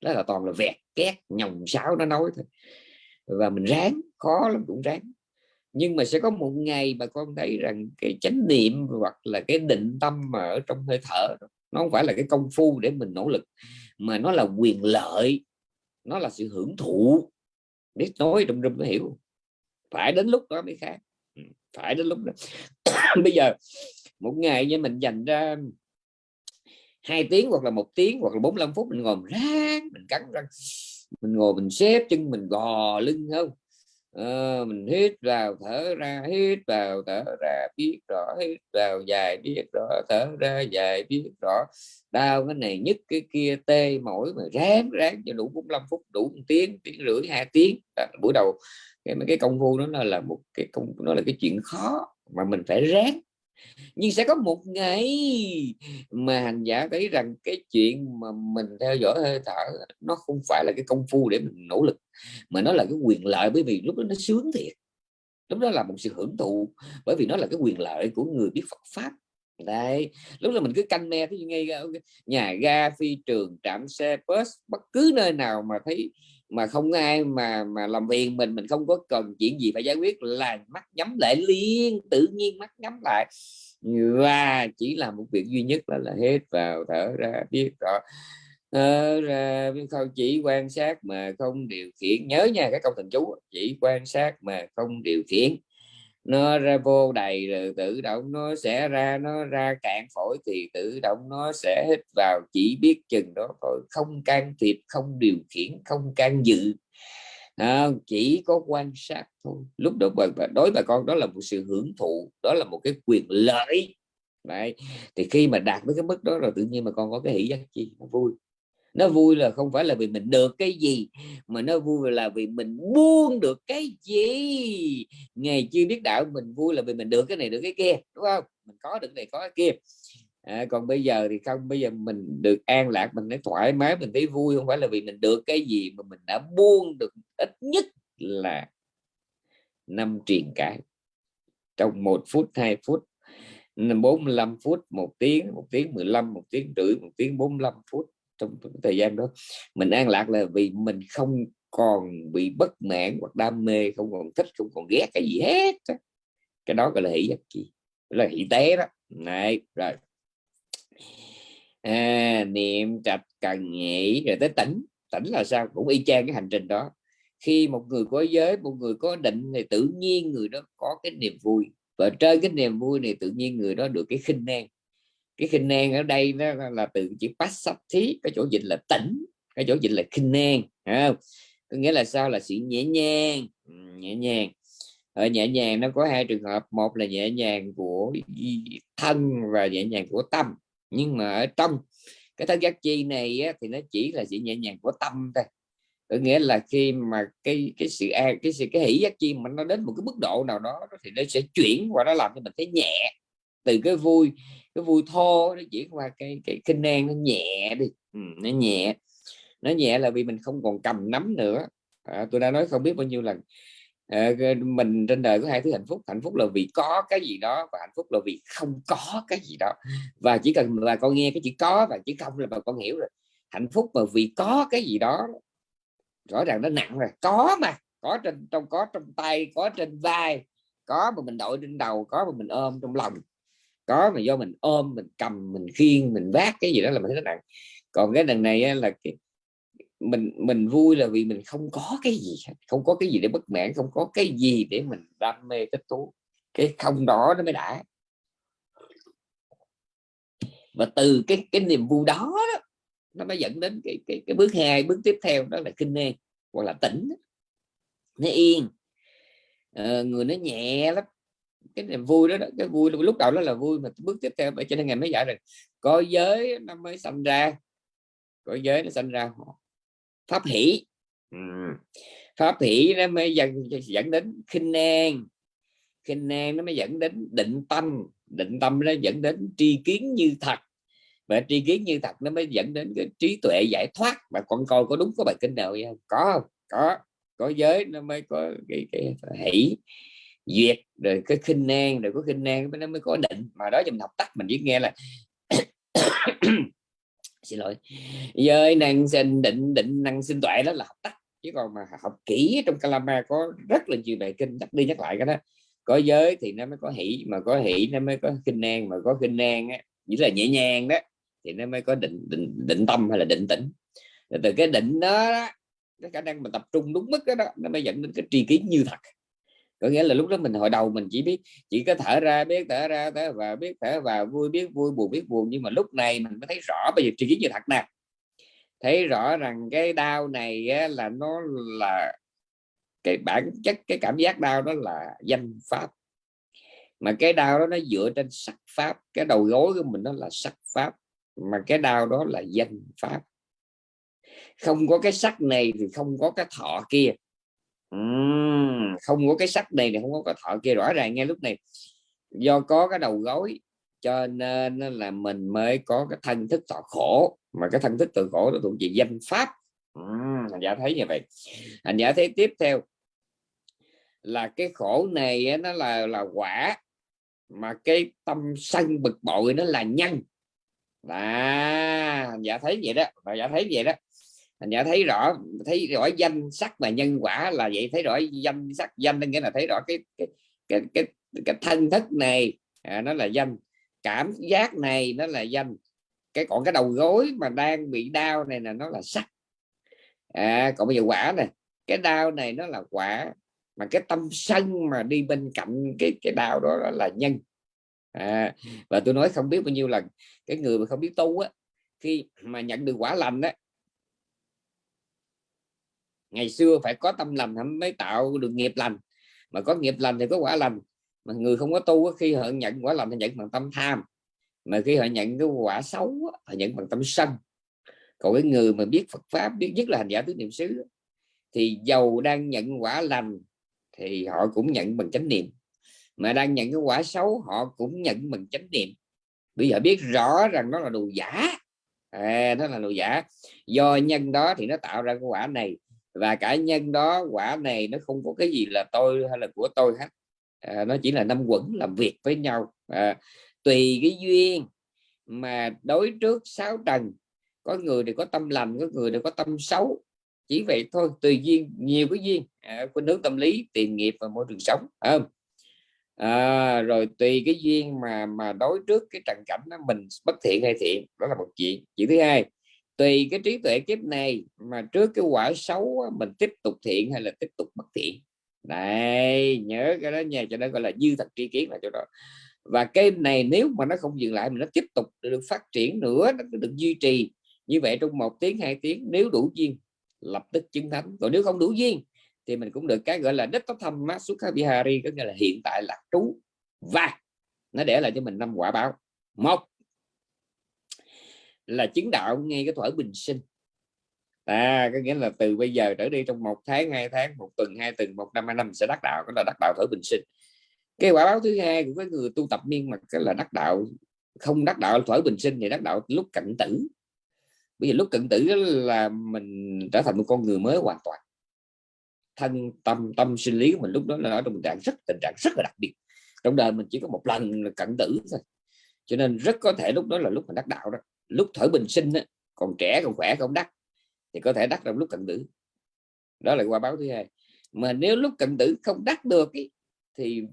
Đó là toàn là vẹt két nhồng sáo nó nói thôi. Và mình ráng khó lắm cũng ráng. Nhưng mà sẽ có một ngày bà con thấy rằng cái chánh niệm hoặc là cái định tâm mà ở trong hơi thở nó không phải là cái công phu để mình nỗ lực mà nó là quyền lợi nó là sự hưởng thụ. Biết nói trong râm nó hiểu. Phải đến lúc đó mới khác. Ừ, phải đến lúc đó. Bây giờ một ngày như mình dành ra hai tiếng hoặc là một tiếng hoặc là 45 phút mình ngồi mình ráng mình cắn răng mình ngồi mình xếp chân mình gò lưng không? À, mình hít vào thở ra hít vào thở ra biết rõ hít vào dài biết rõ thở ra dài biết rõ. Đau cái này nhất cái kia tê mỏi mà ráng ráng cho đủ 45 phút đủ một tiếng tiếng rưỡi hai tiếng. À, buổi đầu cái cái công phu đó là một cái công nó là cái chuyện khó mà mình phải ráng nhưng sẽ có một ngày mà hành giả thấy rằng cái chuyện mà mình theo dõi hơi thở nó không phải là cái công phu để mình nỗ lực, mà nó là cái quyền lợi, bởi vì lúc đó nó sướng thiệt. Lúc đó là một sự hưởng thụ, bởi vì nó là cái quyền lợi của người biết Phật pháp. Đấy, lúc đó mình cứ canh me thấy ngay ờ, nhà ga, phi trường, trạm xe, bus, bất cứ nơi nào mà thấy mà không ai mà mà làm phiền mình mình không có cần chuyện gì phải giải quyết, là mắt nhắm lại, liên tự nhiên mắt nhắm lại. Và chỉ làm một việc duy nhất là là hết vào thở ra biết rõ. Thở ra không, chỉ quan sát mà không điều khiển. Nhớ nha các câu thần chú chỉ quan sát mà không điều khiển nó ra vô đầy rồi tự động nó sẽ ra nó ra cạn phổi thì tự động nó sẽ hít vào chỉ biết chừng đó thôi không can thiệp không điều khiển không can dự. À, chỉ có quan sát thôi. Lúc đó bà, bà đối bà con đó là một sự hưởng thụ đó là một cái quyền lợi. Đấy. thì khi mà đạt đến cái mức đó rồi tự nhiên mà con có cái hỷ giác chi nó vui nó vui là không phải là vì mình được cái gì mà nó vui là vì mình buông được cái gì. Ngày chưa biết đạo mình vui là vì mình được cái này được cái kia đúng không? Mình có được này có cái kia. À, còn bây giờ thì không bây giờ mình được an lạc mình thấy thoải mái mình thấy vui không phải là vì mình được cái gì mà mình đã buông được ít nhất là năm truyền cái. Trong một phút hai phút 45 phút một tiếng một tiếng 15 một tiếng rưỡi một tiếng 45 phút trong thời gian đó. Mình an lạc là vì mình không còn bị bất mãn hoặc đam mê không còn thích không còn ghét cái gì hết cái đó gọi là hỷ giác chi là hỷ tế đó. Này rồi. À, niệm trạch cần nghĩ rồi tới tỉnh. Tỉnh là sao? Cũng y chang cái hành trình đó. Khi một người có giới một người có định thì tự nhiên người đó có cái niềm vui. Và trên cái niềm vui này tự nhiên người đó được cái khinh năng cái khinh nan ở đây nó là từ chữ thí cái chỗ dịch là tỉnh cái chỗ dịch là khinh nan không? có nghĩa là sao? Là sự nhẹ nhàng nhẹ nhàng. Ở nhẹ nhàng nó có hai trường hợp một là nhẹ nhàng của thân và nhẹ nhàng của tâm. Nhưng mà ở trong cái thân giác chi này á, thì nó chỉ là sự nhẹ nhàng của tâm thôi. Có nghĩa là khi mà cái cái sự an cái sự cái hỷ giác chi mà nó đến một cái mức độ nào đó thì nó sẽ chuyển qua nó làm cho mình thấy nhẹ. Từ cái vui cái vui thô nó chuyển qua cái cái kinh nan nó nhẹ đi. Ừ, nó nhẹ. Nó nhẹ là vì mình không còn cầm nắm nữa. À, tôi đã nói không biết bao nhiêu lần à, mình trên đời có hai thứ hạnh phúc. Hạnh phúc là vì có cái gì đó và hạnh phúc là vì không có cái gì đó. Và chỉ cần là con nghe cái chữ có và chữ không là bà con hiểu rồi. Hạnh phúc mà vì có cái gì đó rõ ràng nó nặng rồi. Có mà có trên trong có trong tay có trên vai có mà mình đội trên đầu có mà mình ôm trong lòng có mà do mình ôm mình cầm mình khiêng mình vác cái gì đó là mình thấy nó nặng. Còn cái đằng này là cái mình mình vui là vì mình không có cái gì không có cái gì để bất mãn không có cái gì để mình đam mê thích thú. Cái không đó nó mới đã. Và từ cái cái niềm vui đó, đó nó mới dẫn đến cái cái cái bước hai bước tiếp theo đó là kinh nê hoặc là tỉnh. Nó yên. À, người nó nhẹ lắm cái niềm vui đó, đó cái vui lúc đầu đó là vui mà bước tiếp theo cho nên ngày mới giải rồi có giới nó mới sinh ra có giới nó sinh ra pháp hỷ. Pháp hỷ nó mới dẫn dẫn đến khinh an khinh an nó mới dẫn đến định tâm. Định tâm nó dẫn đến tri kiến như thật. Và tri kiến như thật nó mới dẫn đến cái trí tuệ giải thoát. Và con coi có đúng có bài kinh nào không? Có không có có giới nó mới có cái, cái hỷ duyệt rồi cái khinh nan rồi có khinh nan nó mới có định. Mà đó mình học tắt mình biết nghe là xin lỗi. Giới năng sinh định định năng sinh tuệ đó là học tắt. Chứ còn mà học kỹ trong Kalama có rất là nhiều bài kinh nhắc đi nhắc lại cái đó. Có giới thì nó mới có hỷ mà có hỷ nó mới có khinh nan mà có khinh nan á chỉ là nhẹ nhàng đó thì nó mới có định định định tâm hay là định tĩnh. Từ cái định đó, đó cái khả năng mà tập trung đúng mức đó, đó nó mới dẫn đến cái tri kiến như thật có nghĩa là lúc đó mình hồi đầu mình chỉ biết chỉ có thở ra biết thở ra thở vào biết thở vào vui biết vui buồn biết buồn. Nhưng mà lúc này mình mới thấy rõ bây giờ tri kiến như thật nè. Thấy rõ rằng cái đau này á, là nó là cái bản chất cái cảm giác đau đó là danh pháp. Mà cái đau đó nó dựa trên sắc pháp. Cái đầu gối của mình đó là sắc pháp mà cái đau đó là danh pháp. Không có cái sắc này thì không có cái thọ kia uhm, không có cái sắc này thì không có cái thọ kia. Rõ ràng nghe lúc này do có cái đầu gối cho nên là mình mới có cái thân thức thọ khổ. Mà cái thân thức tự khổ nó thuộc về danh pháp. Uhm, hành giả thấy như vậy. Hành giả thấy tiếp theo là cái khổ này nó là là quả mà cái tâm sân bực bội nó là nhân. À giả thấy vậy đó. Và giả thấy vậy đó thành giả thấy rõ thấy rõ danh sắc và nhân quả là vậy thấy rõ danh sắc danh nghĩa là thấy rõ cái cái cái cái, cái thân thức này à, nó là danh cảm giác này nó là danh. Cái còn cái đầu gối mà đang bị đau này là nó là sắc. À, còn bây giờ quả này cái đau này nó là quả mà cái tâm sân mà đi bên cạnh cái cái đau đó, đó là nhân. À, và tôi nói không biết bao nhiêu lần cái người mà không biết tu á khi mà nhận được quả lành á ngày xưa phải có tâm lành mới tạo được nghiệp lành. Mà có nghiệp lành thì có quả lành. Mà người không có tu khi họ nhận quả lành thì nhận bằng tâm tham. Mà khi họ nhận cái quả xấu họ nhận bằng tâm sân. Còn cái người mà biết Phật pháp biết nhất là hành giả tứ niệm xứ thì giàu đang nhận quả lành thì họ cũng nhận bằng chánh niệm. Mà đang nhận cái quả xấu họ cũng nhận bằng chánh niệm. Bây giờ biết rõ rằng nó là đồ giả. À, nó là đồ giả. Do nhân đó thì nó tạo ra cái quả này và cả nhân đó quả này nó không có cái gì là tôi hay là của tôi hết. À, nó chỉ là năm quẩn làm việc với nhau. À, tùy cái duyên mà đối trước sáu trần có người thì có tâm lành có người thì có tâm xấu. Chỉ vậy thôi tùy duyên nhiều cái duyên. À, khuynh hướng tâm lý tiền nghiệp và môi trường sống à, à, rồi tùy cái duyên mà mà đối trước cái trần cảnh đó mình bất thiện hay thiện đó là một chuyện. Chuyện thứ hai tùy cái trí tuệ kiếp này mà trước cái quả xấu mình tiếp tục thiện hay là tiếp tục bất thiện. Này nhớ cái đó nha, cho nó gọi là dư thật tri kiến là chỗ đó. Và cái này nếu mà nó không dừng lại mà nó tiếp tục được phát triển nữa, nó được duy trì. Như vậy trong một tiếng, hai tiếng, nếu đủ duyên, lập tức chứng thánh. Còn nếu không đủ duyên, thì mình cũng được cái gọi là đất tóc thâm mát xuất bihari có nghĩa là hiện tại là trú. Và nó để lại cho mình năm quả báo. Một là chứng đạo ngay cái thuở bình sinh. À có nghĩa là từ bây giờ trở đi trong một tháng, hai tháng, một tuần, hai tuần, một năm, hai năm sẽ đắc đạo đó là đắc đạo thuở bình sinh. Cái quả báo thứ hai của cái người tu tập miên mật cái là đắc đạo, không đắc đạo thuở bình sinh thì đắc đạo lúc cận tử. Bây giờ lúc cận tử là mình trở thành một con người mới hoàn toàn. Thân, tâm tâm, sinh lý của mình lúc đó là ở trong tình trạng rất, tình trạng rất là đặc biệt. Trong đời mình chỉ có một lần là cận tử thôi. Cho nên rất có thể lúc đó là lúc mình đắc đạo đó lúc thở bình sinh á, còn trẻ còn khỏe không đắc thì có thể đắc trong lúc cận tử. Đó là qua báo thứ hai. Mà nếu lúc cận tử không đắc được ý, thì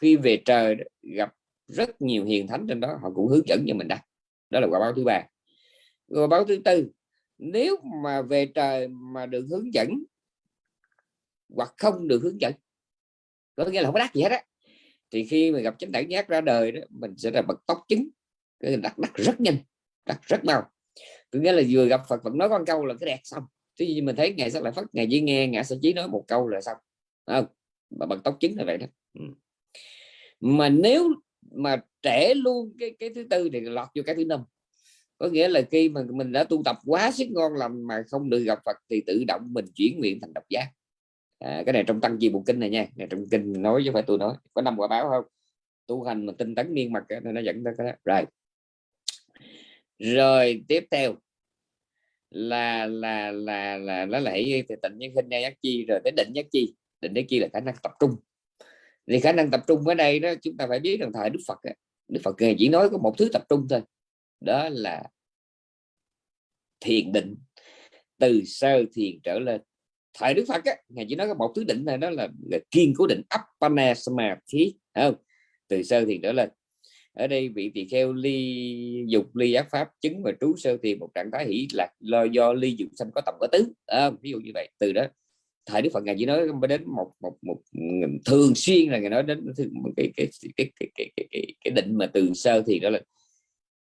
khi về trời gặp rất nhiều hiền thánh trên đó họ cũng hướng dẫn cho mình đắc đó là quả báo thứ ba. Quả báo thứ tư nếu mà về trời mà được hướng dẫn hoặc không được hướng dẫn có nghĩa là không có đắc gì hết á thì khi mà gặp chánh đẳng giác ra đời đó mình sẽ là bật tóc chứng cái đắc đắc rất nhanh đặt rất mau. Có nghĩa là vừa gặp Phật vẫn nói con câu là cái đẹp xong. Chứ như mình thấy ngày sắc lại phát ngày chỉ nghe ngã sẽ chí nói một câu là xong. Không? Mà bằng tóc chứng là vậy đó. Ừ. Mà nếu mà trẻ luôn cái cái thứ tư thì lọt vô cái thứ năm. Có nghĩa là khi mà mình đã tu tập quá sức ngon lành mà không được gặp Phật thì tự động mình chuyển nguyện thành độc giác. À, cái này trong tăng chi bộ kinh này nha. Này trong kinh nói chứ phải tôi nói. Có năm quả báo không? Tu hành mà tinh tấn miên mặt nó dẫn tới cái đó. Rồi rồi tiếp theo. Là là là là nó lại thì tịnh nhân khinh giác chi rồi tới định giác chi. Định giác chi là khả năng tập trung. Thì khả năng tập trung ở đây đó chúng ta phải biết rằng thời đức phật đức phật chỉ nói có một thứ tập trung thôi. Đó là thiền định. Từ sơ thiền trở lên. Thời đức phật á ngài chỉ nói có một thứ định này đó là, là kiên cố định appana samadhi không? Từ sơ thiền trở lên ở đây vị tỳ kheo ly dục ly ác pháp chứng và trú sơ thì một trạng thái hỷ lạc lo do ly dục sanh có tổng có tứ. À, ví dụ như vậy. Từ đó thời đức phật ngài chỉ nói đến một một một thường xuyên là ngài nói đến cái cái cái cái cái, cái, cái, cái định mà từ sơ thì đó là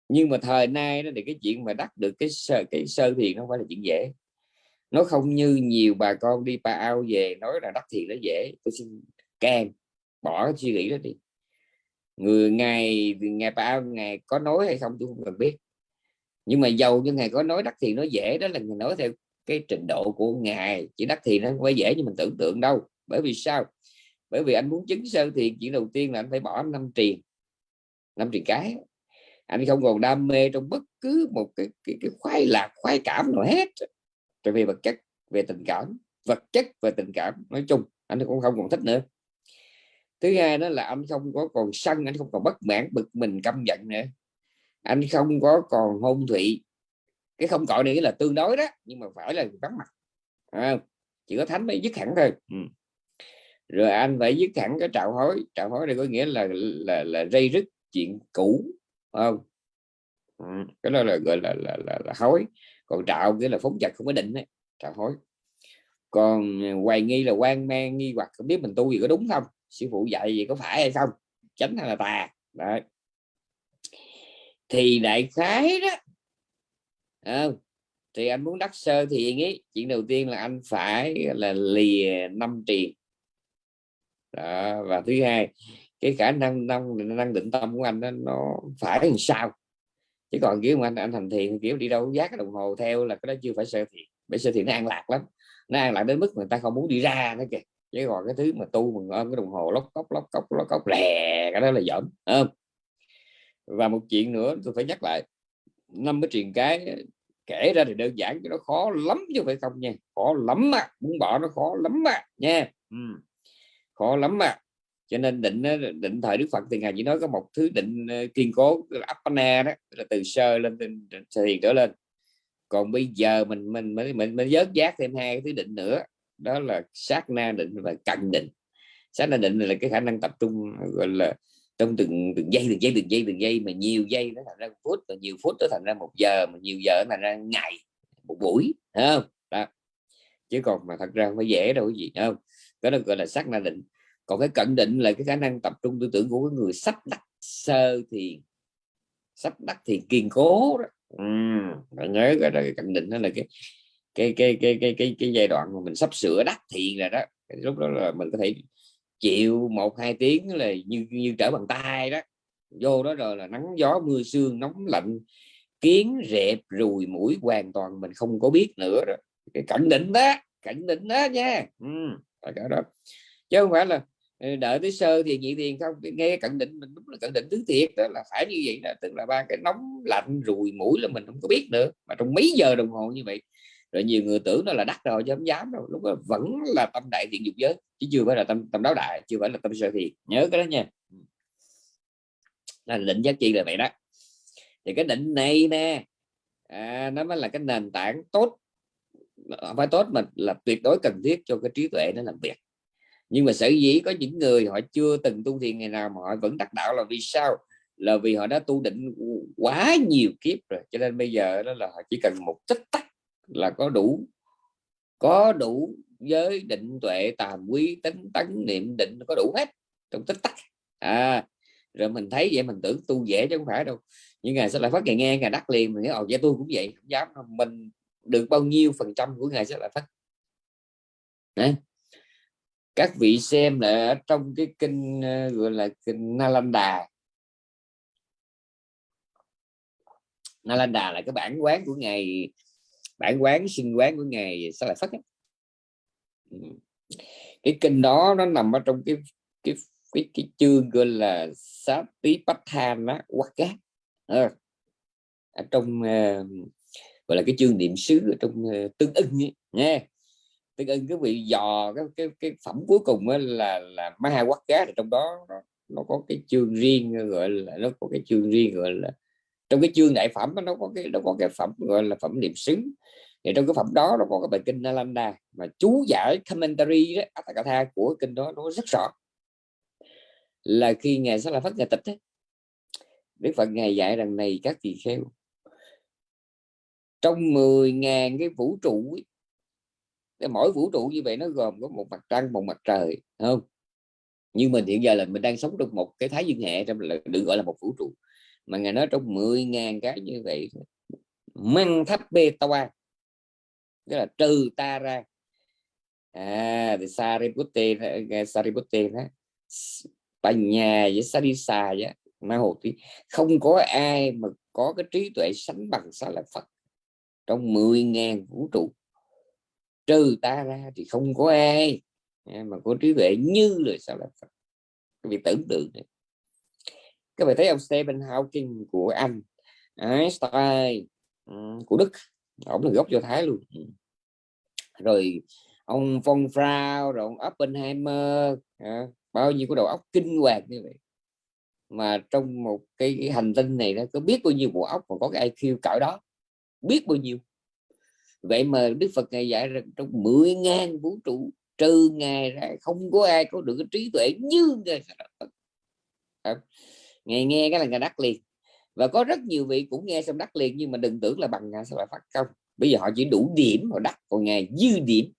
nhưng mà thời nay đó thì cái chuyện mà đắc được cái sơ cái sơ thiền nó không phải là chuyện dễ. Nó không như nhiều bà con đi pa ao về nói là đắc thiền nó dễ. Tôi xin can bỏ suy nghĩ đó đi người ngài ngài ba ngài có nói hay không tôi không cần biết. Nhưng mà giàu như ngài có nói đắc thì nó dễ đó là người nói theo cái trình độ của ngài. Chỉ đắc thì nó không phải dễ như mình tưởng tượng đâu. Bởi vì sao? Bởi vì anh muốn chứng sơ thiền chuyện đầu tiên là anh phải bỏ năm triền. Năm triền cái. Anh không còn đam mê trong bất cứ một cái, cái, cái khoái lạc khoái cảm nào hết. Về vật chất về tình cảm. Vật chất và tình cảm nói chung anh cũng không còn thích nữa thứ hai đó là anh không có còn sân anh không còn bất mãn bực mình căm giận nữa. Anh không có còn hôn thụy. Cái không cõi này là tương đối đó nhưng mà phải là vắng mặt. À, chỉ có thánh mới dứt hẳn thôi. Ừ. rồi anh phải dứt hẳn cái trạo hối. Trạo hối này có nghĩa là là là dây rứt chuyện cũ không? Ừ. cái đó là gọi là là, là, là hối. Còn trạo nghĩa là phóng dật không có định đấy trạo hối. Còn hoài nghi là quan mang nghi hoặc không biết mình tu gì có đúng không? Sư phụ dạy gì có phải hay không? Chánh hay là tà? Đấy. Thì đại khái đó à, thì anh muốn đắc sơ thiện ấy chuyện đầu tiên là anh phải là lìa năm tiền đó, và thứ hai cái khả năng năng năng định tâm của anh đó, nó phải làm sao? Chứ còn kiểu mà anh anh thành thiện kiểu đi đâu giác cái đồng hồ theo là cái đó chưa phải sơ thiện bởi sơ thiện nó an lạc lắm nó an lạc đến mức người ta không muốn đi ra nữa kìa chứ còn cái thứ mà tu mà ôm cái đồng hồ lóc cốc lóc cốc lóc cốc lè cái đó là giỡn không? Và một chuyện nữa tôi phải nhắc lại năm cái truyền cái kể ra thì đơn giản chứ nó khó lắm chứ phải không nha khó lắm mà muốn bỏ nó khó lắm mà nha. Ừ. khó lắm mà cho nên định định thời đức phật thì ngài chỉ nói có một thứ định ờ, kiên cố appana đó là từ sơ lên từ thiền trở lên. Còn bây giờ mình mình mình mình, mình dớt giác thêm hai cái thứ định nữa đó là sát na định và cận định. Sát na định là cái khả năng tập trung gọi là trong từng từng giây từng giây từng giây từng giây mà nhiều giây nó thành ra phút và nhiều phút nó thành ra một giờ mà nhiều giờ nó thành ra ngày một buổi không? Đó. Chứ còn mà thật ra không phải dễ đâu cái gì không? Cái đó gọi là sát na định. Còn cái cận định là cái khả năng tập trung tư tưởng của cái người sắp đặt sơ thì sắp đặt thì kiên cố đó. Ừ, nhớ cái, cái cận định đó là cái cái cái cái cái cái, cái giai đoạn mà mình sắp sửa đắc thiện rồi đó lúc đó là mình có thể chịu một hai tiếng là như như trở bằng tay đó. Vô đó rồi là nắng gió mưa sương nóng lạnh kiến rẹp rùi mũi hoàn toàn mình không có biết nữa đó. Cái cảnh định đó cảnh định đó nha. Ừ, cả đó. Chứ không phải là ờ, đợi tới sơ thì nhị tiền không. Nghe cận định mình đúng là cận định tứ thiệt đó là phải như vậy đó. Tức là ba cái nóng lạnh rùi mũi là mình không có biết nữa. Mà trong mấy giờ đồng hồ như vậy rồi nhiều người tưởng nó là đắt rồi chứ không dám đâu. Lúc đó vẫn là tâm đại thiện dục giới chứ chưa phải là tâm tâm đáo đại chưa phải là tâm sơ thiện. Nhớ cái đó nha. Là định giá trị là vậy đó. Thì cái định này nè à, nó mới là cái nền tảng tốt. Phải tốt mà là tuyệt đối cần thiết cho cái trí tuệ nó làm việc. Nhưng mà sở dĩ có những người họ chưa từng tu thiền ngày nào mà họ vẫn đắc đạo là vì sao? Là vì họ đã tu định quá nhiều kiếp rồi cho nên bây giờ đó là họ chỉ cần một tích tắc là có đủ. Có đủ giới định tuệ tàm quý tính tấn niệm định, có đủ hết trong tích tắc. À rồi mình thấy vậy mình tưởng tu dễ chứ không phải đâu. Nhưng ngày sẽ lại phát ngày nghe ngày đắc liền, mình nghĩ, ồ, vậy tôi cũng vậy, không dám mình được bao nhiêu phần trăm của ngày sẽ lại phát Đấy. các vị xem là trong cái kinh ờ, gọi là kinh Nalanda. Nalanda là cái bản quán của ngày bản quán sinh quán của ngài sao lại phát ấy. Ừ. cái kinh đó nó nằm ở trong cái cái cái, cái chương gọi là sát tí patthana quát cát ờ. ở trong uh, gọi là cái chương niệm xứ ở trong uh, tương ưng ấy, nha tương ưng cái vị dò cái cái cái phẩm cuối cùng là là ma quát cát trong đó nó, nó có cái chương riêng gọi là nó có cái chương riêng gọi là trong cái chương đại phẩm nó có cái nó có cái phẩm gọi là phẩm niệm xứng thì trong cái phẩm đó nó có cái bài kinh Nalanda mà chú giải commentary đó Atthakatha của kinh đó nó rất rõ. Là khi ngài sẽ là phát ngài tịch ấy, Đức Phật ngài dạy rằng này các tỳ kheo trong 10.000 cái vũ trụ ấy, mỗi vũ trụ như vậy nó gồm có một mặt trăng một mặt trời không? Nhưng mình hiện giờ là mình đang sống trong một cái thái dương hệ trong là được gọi là một vũ trụ mà ngài nói trong 10.000 cái như vậy măng thấp bê toa tức là trừ ta ra. À thì Sariputta Sariputta đó bà nhà với Sarisa vậy ma hồ tí không có ai mà có cái trí tuệ sánh bằng sao là Phật trong 10.000 vũ trụ. Trừ ta ra thì không có ai à, mà có trí tuệ như lời sao là Phật. Vì tưởng tượng này các bạn thấy ông Stephen Hawking của Anh Einstein ừ, của Đức ông là gốc do Thái luôn. Ừ. Rồi ông von Frau rồi ông Oppenheimer bao nhiêu cái đầu óc kinh hoàng như vậy. Mà trong một cái, cái hành tinh này nó có biết bao nhiêu bộ óc mà có cái IQ cỡ đó? Biết bao nhiêu? Vậy mà Đức Phật ngày dạy rằng trong 10 ngàn vũ trụ trừ ngài ra không có ai có được cái trí tuệ như ngài ngài nghe nghe cái là ngài đắc liền. Và có rất nhiều vị cũng nghe xong đắc liền nhưng mà đừng tưởng là bằng ngài sẽ phải phát công. Bây giờ họ chỉ đủ điểm họ đắc còn ngài dư điểm.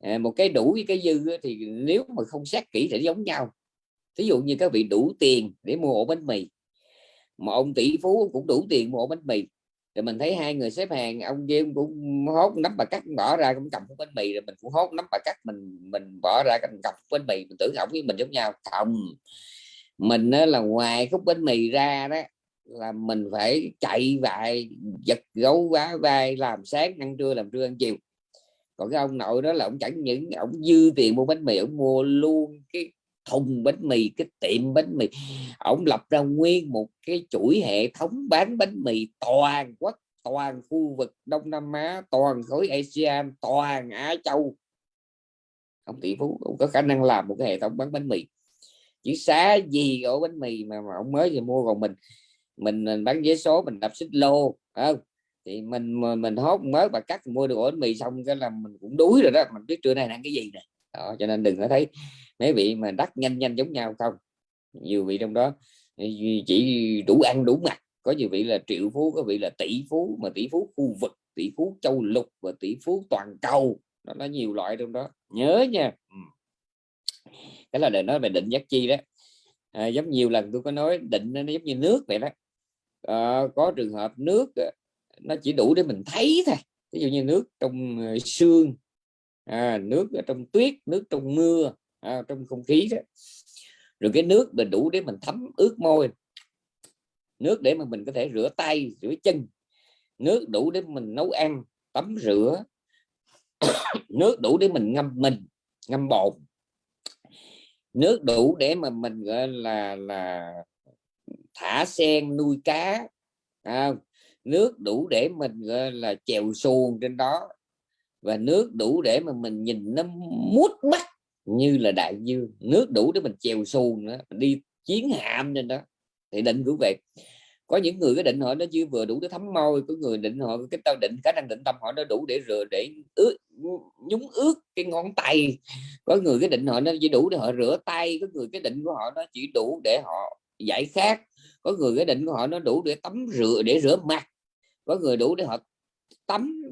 À, một cái đủ với cái dư thì nếu mà không xét kỹ thì giống nhau. Ví dụ như các vị đủ tiền để mua ổ bánh mì. Mà ông tỷ phú cũng đủ tiền mua ổ bánh mì. Rồi mình thấy hai người xếp hàng ông kia cũng hốt nắm bà cắt bỏ ra cũng cầm bánh mì rồi mình cũng hốt nắm bà cắt mình mình bỏ ra cầm cặp bánh mì. Mình tưởng ổng với mình giống nhau. Không mình là ngoài khúc bánh mì ra đó, là mình phải chạy vài, giật gấu vá vai, làm sáng, ăn trưa, làm trưa, ăn chiều. Còn cái ông nội đó là ông chẳng những, ông dư tiền mua bánh mì, ông mua luôn cái thùng bánh mì, cái tiệm bánh mì. Ông lập ra nguyên một cái chuỗi hệ thống bán bánh mì toàn quốc, toàn khu vực Đông Nam Á, toàn khối ASEAN toàn Á Châu. Ông tỷ phú ông có khả năng làm một cái hệ thống bán bánh mì chỉ xá gì ổ bánh mì mà, mà ông mới thì mua còn mình mình, mình bán vé số mình đập xích lô không? Thì mình mình hốt mới bà cắt mua được ổ bánh mì xong cái là mình cũng đuối rồi đó mình biết trưa nay ăn cái gì nè. Đó, cho nên đừng có thấy mấy vị mà đắt nhanh nhanh giống nhau không. Nhiều vị trong đó chỉ đủ ăn đủ mặt có nhiều vị là triệu phú có vị là tỷ phú mà tỷ phú khu vực tỷ phú châu lục và tỷ phú toàn cầu. Nó nó nhiều loại trong đó. Nhớ nha. Ừ cái là để nói về định giác chi đó. À, giống nhiều lần tôi có nói định nó giống như nước vậy đó. À, có trường hợp nước ờ, nó chỉ đủ để mình thấy thôi. Ví dụ như nước trong ờ, xương à, nước trong tuyết nước trong mưa à, trong không khí đó. Rồi cái nước mình đủ để mình thấm ướt môi. Nước để mà mình có thể rửa tay rửa chân. Nước đủ để mình nấu ăn tắm rửa. Nước đủ để mình ngâm mình ngâm bột nước đủ để mà mình gọi là là thả sen nuôi cá à, nước đủ để mình gọi là chèo xuồng trên đó. Và nước đủ để mà mình nhìn nó mút mắt như là đại dương. Nước đủ để mình chèo xuồng nữa mình đi chiến hạm trên đó. Thì định cũng vậy có những người cái định họ nó chưa vừa đủ để thấm môi có người định họ cái tao định khả năng định tâm họ nó đủ để rửa để ướt nhúng ướt cái ngón tay. Có người cái định họ nó chỉ đủ để họ rửa tay có người cái định của họ nó chỉ đủ để họ giải khát. Có người cái định của họ nó đủ để tắm rửa để rửa mặt. Có người đủ để họ tắm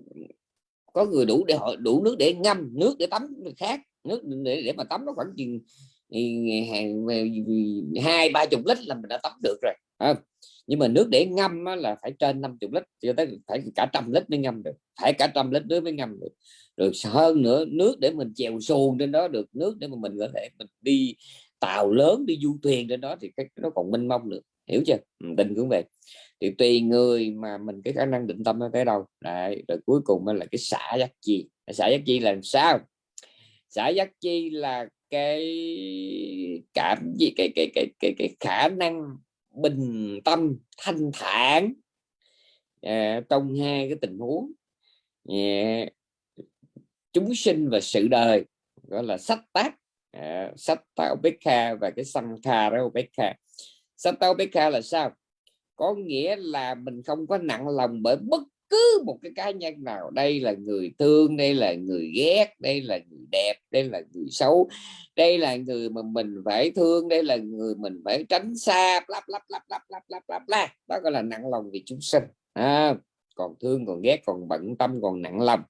có người đủ để họ đủ nước để ngâm nước để tắm khác nước để, để mà tắm nó khoảng chừng ừ, hai ba chục lít là mình đã tắm được rồi à, nhưng mà nước để ngâm là phải trên 50 lít cho tới phải cả trăm lít mới ngâm được, phải cả trăm lít nước mới ngâm được. Rồi hơn nữa, nước để mình chèo xuồng trên đó được, nước để mà mình có thể mình đi tàu lớn, đi du thuyền trên đó thì cái nó còn mênh mông nữa, hiểu chưa? Ừ, định cũng vậy thì tùy người mà mình cái khả năng định tâm nó tới đâu. Đấy, rồi cuối cùng là cái xả giác chi. Xả giác chi là sao? Xả giác chi là cái cảm gì, cái cái cái cái cái khả năng bình tâm thanh thản à, trong hai cái tình huống. À, chúng sinh và sự đời gọi là sách tác. À, sách tạo Bekha và cái Sankha đó Bekha sách tao Bekha là sao? Có nghĩa là mình không có nặng lòng bởi bất cứ một cái cá nhân nào đây là người thương đây là người ghét đây là người đẹp đây là người xấu đây là người mà mình phải thương đây là người mình phải tránh xa lắp lắp lắp lắp lắp lắp lắp la đó gọi là nặng lòng vì chúng sinh à, còn thương còn ghét còn bận tâm còn nặng lòng.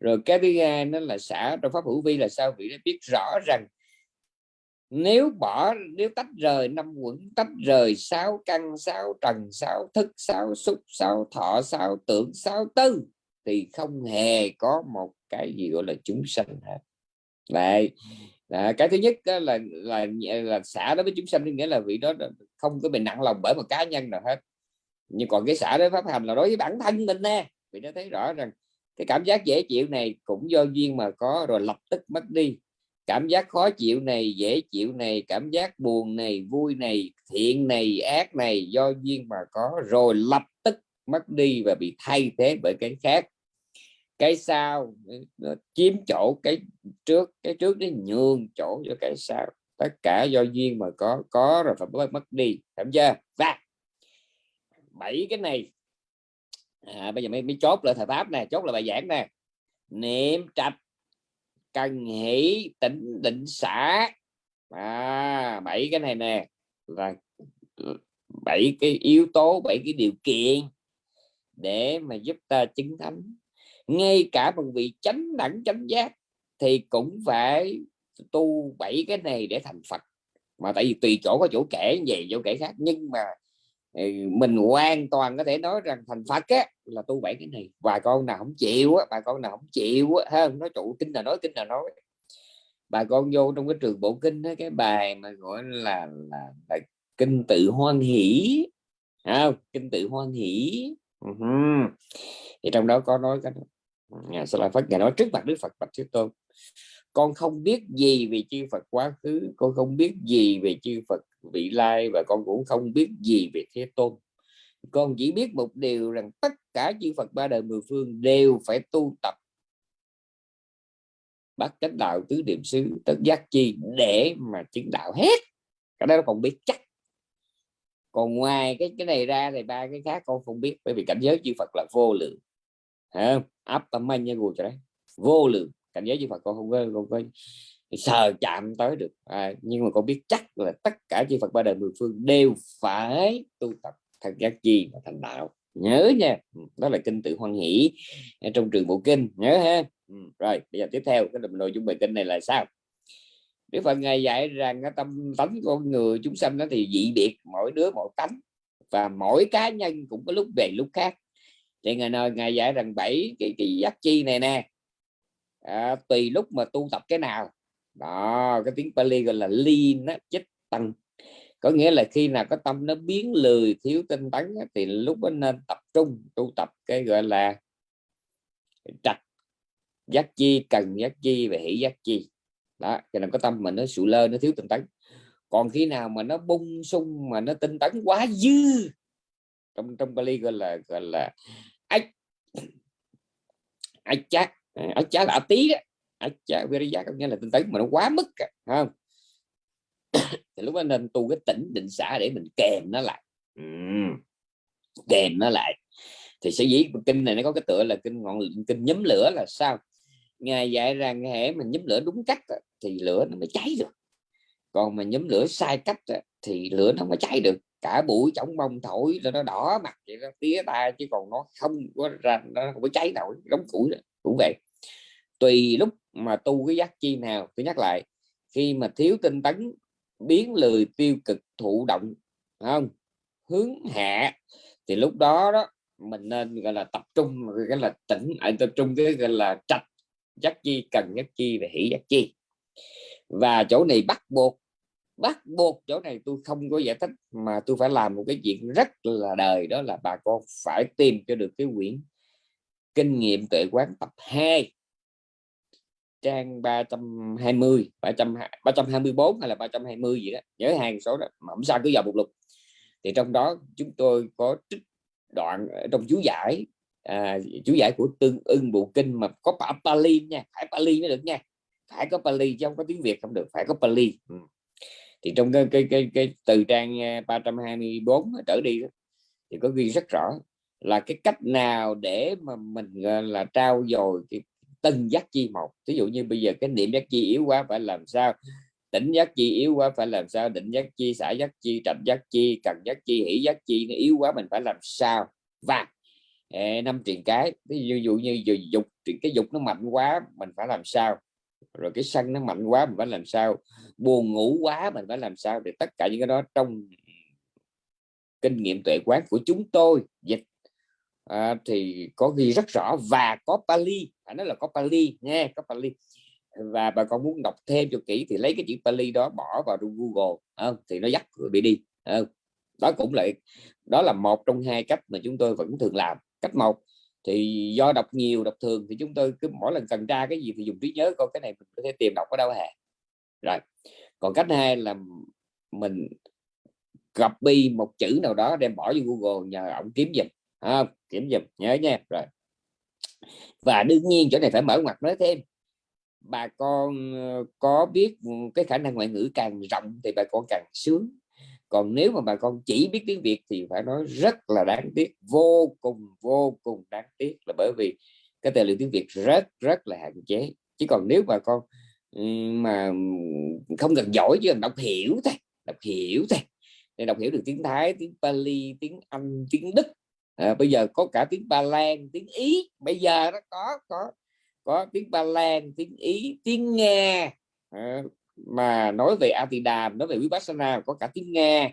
Rồi cái thứ hai nó là xả trong pháp hữu vi là sao? Vị đã biết rõ rằng nếu bỏ, nếu tách rời năm quẩn, tách rời sáu căn, sáu trần, sáu thức, sáu xúc, sáu thọ, sáu tưởng, sáu tư, thì không hề có một cái gì gọi là chúng sanh hết. Lại à, cái thứ nhất đó là là là xã đối với chúng sanh, nghĩa là vị đó không có bị nặng lòng bởi một cá nhân nào hết. Nhưng còn cái xã đối pháp hành là đối với bản thân mình nè. Vì nó thấy rõ rằng cái cảm giác dễ chịu này cũng do duyên mà có rồi lập tức mất đi cảm giác khó chịu này dễ chịu này cảm giác buồn này vui này thiện này ác này do duyên mà có. Rồi lập tức mất đi và bị thay thế bởi cái khác. Cái sau nó chiếm chỗ cái trước cái trước nó nhường chỗ cho cái sau. Tất cả do duyên mà có có rồi phải mất mất đi. Cảm chưa? Và bảy cái này. À, bây giờ mới, mới chốt lại thời pháp nè chốt là bài giảng nè. Niệm trạch cần hỷ tỉnh định xả à, bảy cái này nè. Là ừ, bảy cái yếu tố bảy cái điều kiện để mà giúp ta chứng thánh. Ngay cả bằng vị chánh đẳng chánh giác thì cũng phải tu bảy cái này để thành Phật. Mà tại vì tùy chỗ có chỗ kể về chỗ kể khác. Nhưng mà mình hoàn toàn có thể nói rằng thành Phật á, là tu bảy cái này. Bà con nào không chịu á bà con nào không chịu á hơn nói trụ kinh là nói kinh là nói. Bà con vô trong cái trường bộ kinh đó, cái bài mà gọi là là, là kinh tự hoan hỷ không kinh tự hoan hỷ. Uh-huh. thì trong đó có nói cái nhà sẽ là phật ngài nói trước mặt đức phật bạch thế tôn. Con không biết gì về chư Phật quá khứ con không biết gì về chư Phật vị lai và con cũng không biết gì về Thế Tôn. Con chỉ biết một điều rằng tất cả chư Phật ba đời mười phương đều phải tu tập. Bắt chánh đạo tứ niệm xứ, tất giác chi, để mà chứng đạo hết. Cái đó còn biết chắc. Còn ngoài cái cái này ra thì ba cái khác con không biết, bởi vì cảnh giới chư Phật là vô lượng. Áp tâm anh nha cho đấy vô lượng. Cảnh giới chư Phật con không có không có sờ chạm tới được. À, nhưng mà con biết chắc là tất cả chư Phật ba đời mười phương đều phải tu tập thật giác chi và thành đạo. Nhớ nha. Ừ, đó là kinh tự hoan hỷ à, trong trường bộ kinh. Nhớ ha. Ừ, rồi bây giờ tiếp theo cái nội dung bài kinh này là sao? Đức Phật ngài dạy rằng cái tâm tánh con người chúng sanh đó thì dị biệt mỗi đứa một tánh và mỗi cá nhân cũng có lúc về lúc khác. Thì ngài nói ngài dạy rằng bảy cái cái giác chi này nè à, tùy lúc mà tu tập cái nào đó cái tiếng Pali gọi là liên á, chích tăng. Có nghĩa là khi nào có tâm nó biến lười thiếu tinh tấn thì lúc đó nên tập trung tu tập cái gọi là trạch giác chi cần giác chi và hỷ giác chi. Đó cho nên có tâm mình nó sụ lơ nó thiếu tinh tấn. Còn khi nào mà nó bung sung mà nó tinh tấn quá dư trong trong Bali gọi là gọi là ách ách chát ách chát là tí đó chắc viriya có nghĩa là tinh tấn mà nó quá mức không? Thì lúc đó nên tu cái tỉnh định xã để mình kèm nó lại. Uhm. kèm nó lại. Thì sẽ dĩ kinh này nó có cái tựa là kinh ngọn kinh nhóm lửa là sao? Ngài dạy rằng hệ mình nhóm lửa đúng cách thì lửa nó mới cháy được. Còn mà nhóm lửa sai cách thì lửa nó mới cháy được. Cả buổi chống bông thổi cho nó đỏ mặt vậy đó tía ta chứ còn nó không có ra nó không có cháy nổi đóng củi cũng vậy tùy lúc mà tu cái giác chi nào tôi nhắc lại khi mà thiếu tinh tấn biến lười tiêu cực thụ động không? Hướng hạ thì lúc đó đó mình nên gọi là tập trung cái là tỉnh à, tập trung cái gọi là trạch giác chi cần giác chi và hỷ giác chi. Và chỗ này bắt buộc bắt buộc chỗ này tôi không có giải thích mà tôi phải làm một cái chuyện rất là đời đó là bà con phải tìm cho được cái quyển kinh nghiệm tuệ quán tập 2 trang 320 300 324 hay là 320 gì đó nhớ hàng số đó mà không sao cứ vào một lục thì trong đó chúng tôi có trích đoạn trong chú giải à, chú giải của tương ưng bộ kinh mà có Pali nha phải Pali mới được nha phải có Pali chứ không có tiếng Việt không được phải có Pali ừ. thì trong cái cái cái, cái từ trang à, 324 trở đi đó, thì có ghi rất rõ là cái cách nào để mà mình là trao dồi cái từng giác chi một. Ví dụ như bây giờ cái niệm giác chi yếu quá phải làm sao? Tỉnh giác chi yếu quá phải làm sao? Định giác chi xả giác chi trạch giác chi cần giác chi hỷ giác chi nó yếu quá mình phải làm sao? Và năm truyền cái ví dụ như dục cái dục nó mạnh quá mình phải làm sao? Rồi cái sân nó mạnh quá mình phải làm sao? Buồn ngủ quá mình phải làm sao? Để tất cả những cái đó trong kinh nghiệm tuệ quán của chúng tôi dịch. À, thì có ghi rất rõ và có Pali anh nói là có Pali nha có Pali. Và bà con muốn đọc thêm cho kỹ thì lấy cái chữ Pali đó bỏ vào trong Google không? thì nó dắt bị đi không? đó cũng lại đó là một trong hai cách mà chúng tôi vẫn thường làm. Cách một thì do đọc nhiều đọc thường thì chúng tôi cứ mỗi lần cần tra cái gì thì dùng trí nhớ coi cái này mình có thể tìm đọc ở đâu hả rồi còn cách hai là mình copy một chữ nào đó đem bỏ vô Google nhờ ông kiếm giùm à, kiếm giùm nhớ nha. Rồi và đương nhiên chỗ này phải mở ngoặt nói thêm, bà con ờ, có biết ừ, cái khả năng ngoại ngữ càng rộng thì bà con càng sướng. Còn nếu mà bà con chỉ biết tiếng Việt thì phải nói rất là đáng tiếc, vô cùng vô cùng đáng tiếc là bởi vì cái tài liệu tiếng Việt rất rất là hạn chế. Chứ còn nếu bà con ừ, mà ừ, không cần giỏi chứ đọc hiểu thôi, đọc hiểu thôi, để đọc hiểu được tiếng Thái, tiếng Pali, tiếng Anh, tiếng Đức à, bây giờ có cả tiếng Ba Lan tiếng Ý. Bây giờ nó có có có tiếng Ba Lan tiếng Ý tiếng Nga. À, mà nói về Atidam nói về Vipassana có cả tiếng Nga.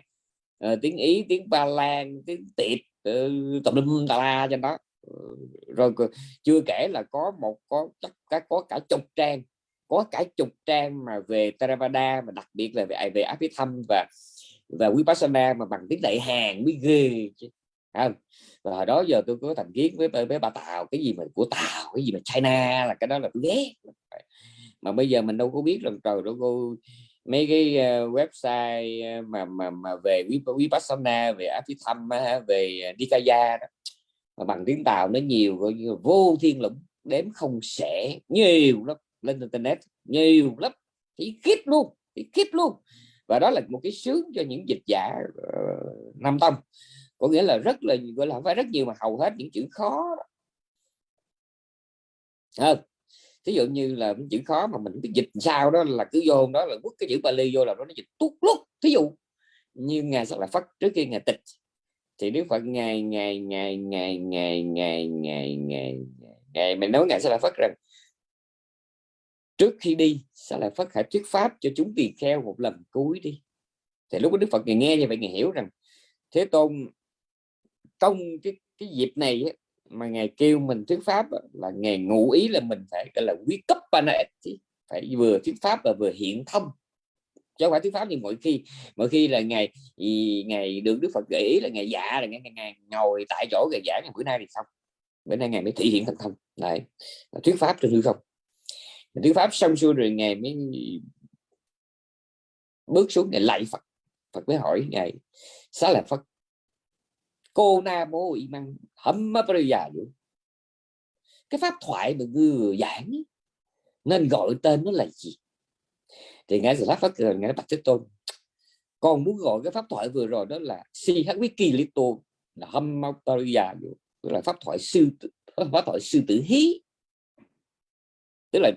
À, tiếng Ý tiếng Ba Lan tiếng Tiệp tập đâm tà la cho nó. Ừ, rồi chưa kể là có một có chắc có, có cả chục trang có cả chục trang mà về Theravada mà đặc biệt là về về Abhidhamma và và Vipassana mà bằng tiếng Đại hàng mới ghê chứ không? Và hồi đó giờ tôi có thành kiến với với bà Tàu cái gì mà của Tàu cái gì mà China là cái đó là tôi ghét. Mà bây giờ mình đâu có biết là trời đâu cô mấy cái uh, website ờ, mà mà mà về Vipassana về Abhidhamma về Nikaya đó. Mà bằng tiếng Tàu nó nhiều coi như vô thiên lũng đếm không sẽ nhiều lắm lên internet nhiều lắm. Thì khiếp luôn thì khiếp luôn. Và đó là một cái sướng cho những dịch giả uh, nam tông có nghĩa là rất là gọi là không phải rất nhiều mà hầu hết những chữ khó hơn thí dụ như là những chữ khó mà mình biết dịch sao đó là cứ vô đó là quất cái chữ Bali vô là nó dịch tuốt lúc thí dụ như ngài sắc là phất trước khi ngài tịch thì Đức Phật ngày ngày ngày ngày ngày ngày ngày ngày ngày mình nói ngài sẽ là phất rằng trước khi đi sẽ là phất hãy thuyết pháp cho chúng tỳ kheo một lần cuối đi thì lúc đó Đức Phật nghe như vậy ngài hiểu rằng Thế Tôn trong cái cái dịp này mà ngài kêu mình thuyết pháp là ngài ngụ ý là mình phải gọi là quý cấp phải vừa thuyết pháp và vừa hiện thông chứ không phải thuyết pháp như mọi khi mọi khi là ngày ngày được Đức Phật gợi ý là ngày dạ là ngày, ngày ngồi tại chỗ ngày giảng ngày bữa nay thì xong. Bữa nay ngày mới thể hiện thành thông này thuyết pháp trên hư không. Thuyết pháp xong xuôi rồi ngày mới bước xuống ngày lạy Phật. Phật mới hỏi ngày xá là Phật cô na bố y măng hâm già cái pháp thoại mà vừa giảng nên gọi tên nó là gì? Thì ngài sẽ phát cười ngài bạch thế tôn còn muốn gọi cái pháp thoại vừa rồi đó là si hát wiki tôn là hâm già tức là pháp thoại sư pháp thoại sư tử hí. Tức là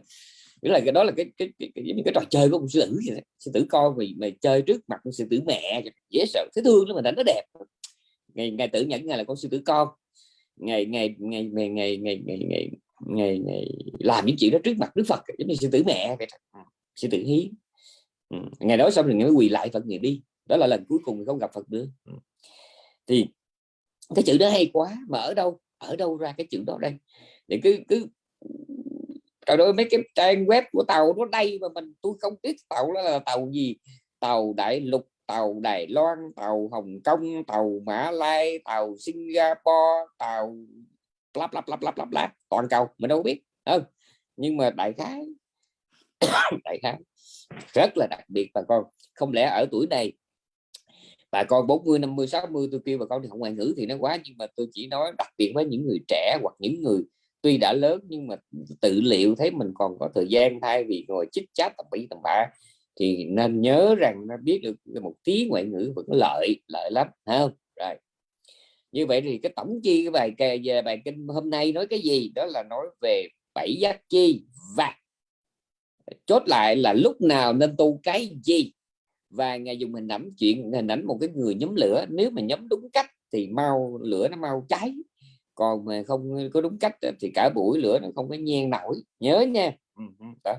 tức là cái đó là cái cái cái, cái, cái, cái trò chơi của ông sư tử vậy sư tử con vì mày chơi trước mặt sư tử mẹ dễ sợ thấy thương lắm mà đánh nó đẹp ngày ngày tử nhẫn ngày là con sư tử con. Ngày ngày ngày ngày ngày ngày ngày ngày ngày, ngày làm những chuyện đó trước mặt đức phật giống như sư tử mẹ vậy ừ, sư tử hí. Ừ. ngày đó xong rồi mới quỳ lại phật ngày đi. Đó là lần cuối cùng không gặp phật nữa. Ừ. thì cái chữ đó hay quá mà ở đâu ở đâu ra cái chữ đó đây? Để cứ cứ trời ơi mấy cái trang web của tàu nó đây mà mình tôi không biết tàu đó là tàu gì? Tàu đại lục tàu Đài Loan, tàu Hồng Kông, tàu Mã Lai, tàu Singapore, tàu lắp lắp lắp lắp lắp lắp, toàn cầu, mình đâu biết. Không nhưng mà đại khái đại khái rất là đặc biệt, bà con. Không lẽ ở tuổi này, bà con 40 50 60 tôi kêu bà con thì học ngoại ngữ thì nó quá, nhưng mà tôi chỉ nói đặc biệt với những người trẻ hoặc những người tuy đã lớn nhưng mà tự liệu thấy mình còn có thời gian thay vì ngồi chích chat tầm bậy tầm bạ thì nên nhớ rằng nó biết được một tí ngoại ngữ vẫn lợi lợi lắm không? Rồi. Như vậy thì cái tổng chi cái bài về bài kinh hôm nay nói cái gì? Đó là nói về bảy giác chi và chốt lại là lúc nào nên tu cái gì? Và ngài dùng hình ảnh chuyện, hình ảnh một cái người nhóm lửa, nếu mà nhóm đúng cách thì mau, lửa nó mau cháy. Còn mà không có đúng cách thì cả buổi lửa nó không có nhen nổi. Nhớ nha. Ừ, ừ, đó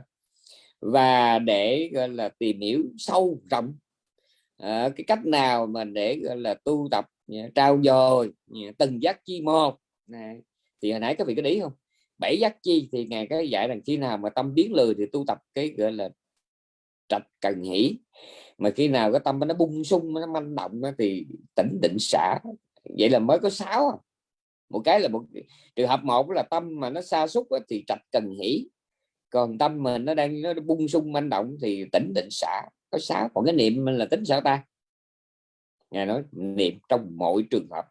và để gọi là tìm hiểu sâu rộng à, cái cách nào mà để gọi là tu tập trao dồi từng giác chi một. Này thì hồi nãy các vị có ý không? Bảy giác chi thì ngài cái dạy rằng khi nào mà tâm biến lười thì tu tập cái gọi là trạch cần hỉ mà khi nào cái tâm nó bung sung nó manh động thì tỉnh định xả. Vậy là mới có sáu à. một cái là một trường hợp một là tâm mà nó xa xúc thì trạch cần hỉ còn tâm mình nó đang, nó bung sung, manh động thì tỉnh định xả. Có sáu còn cái niệm là tính sao ta? Ngài nói niệm trong mọi trường hợp.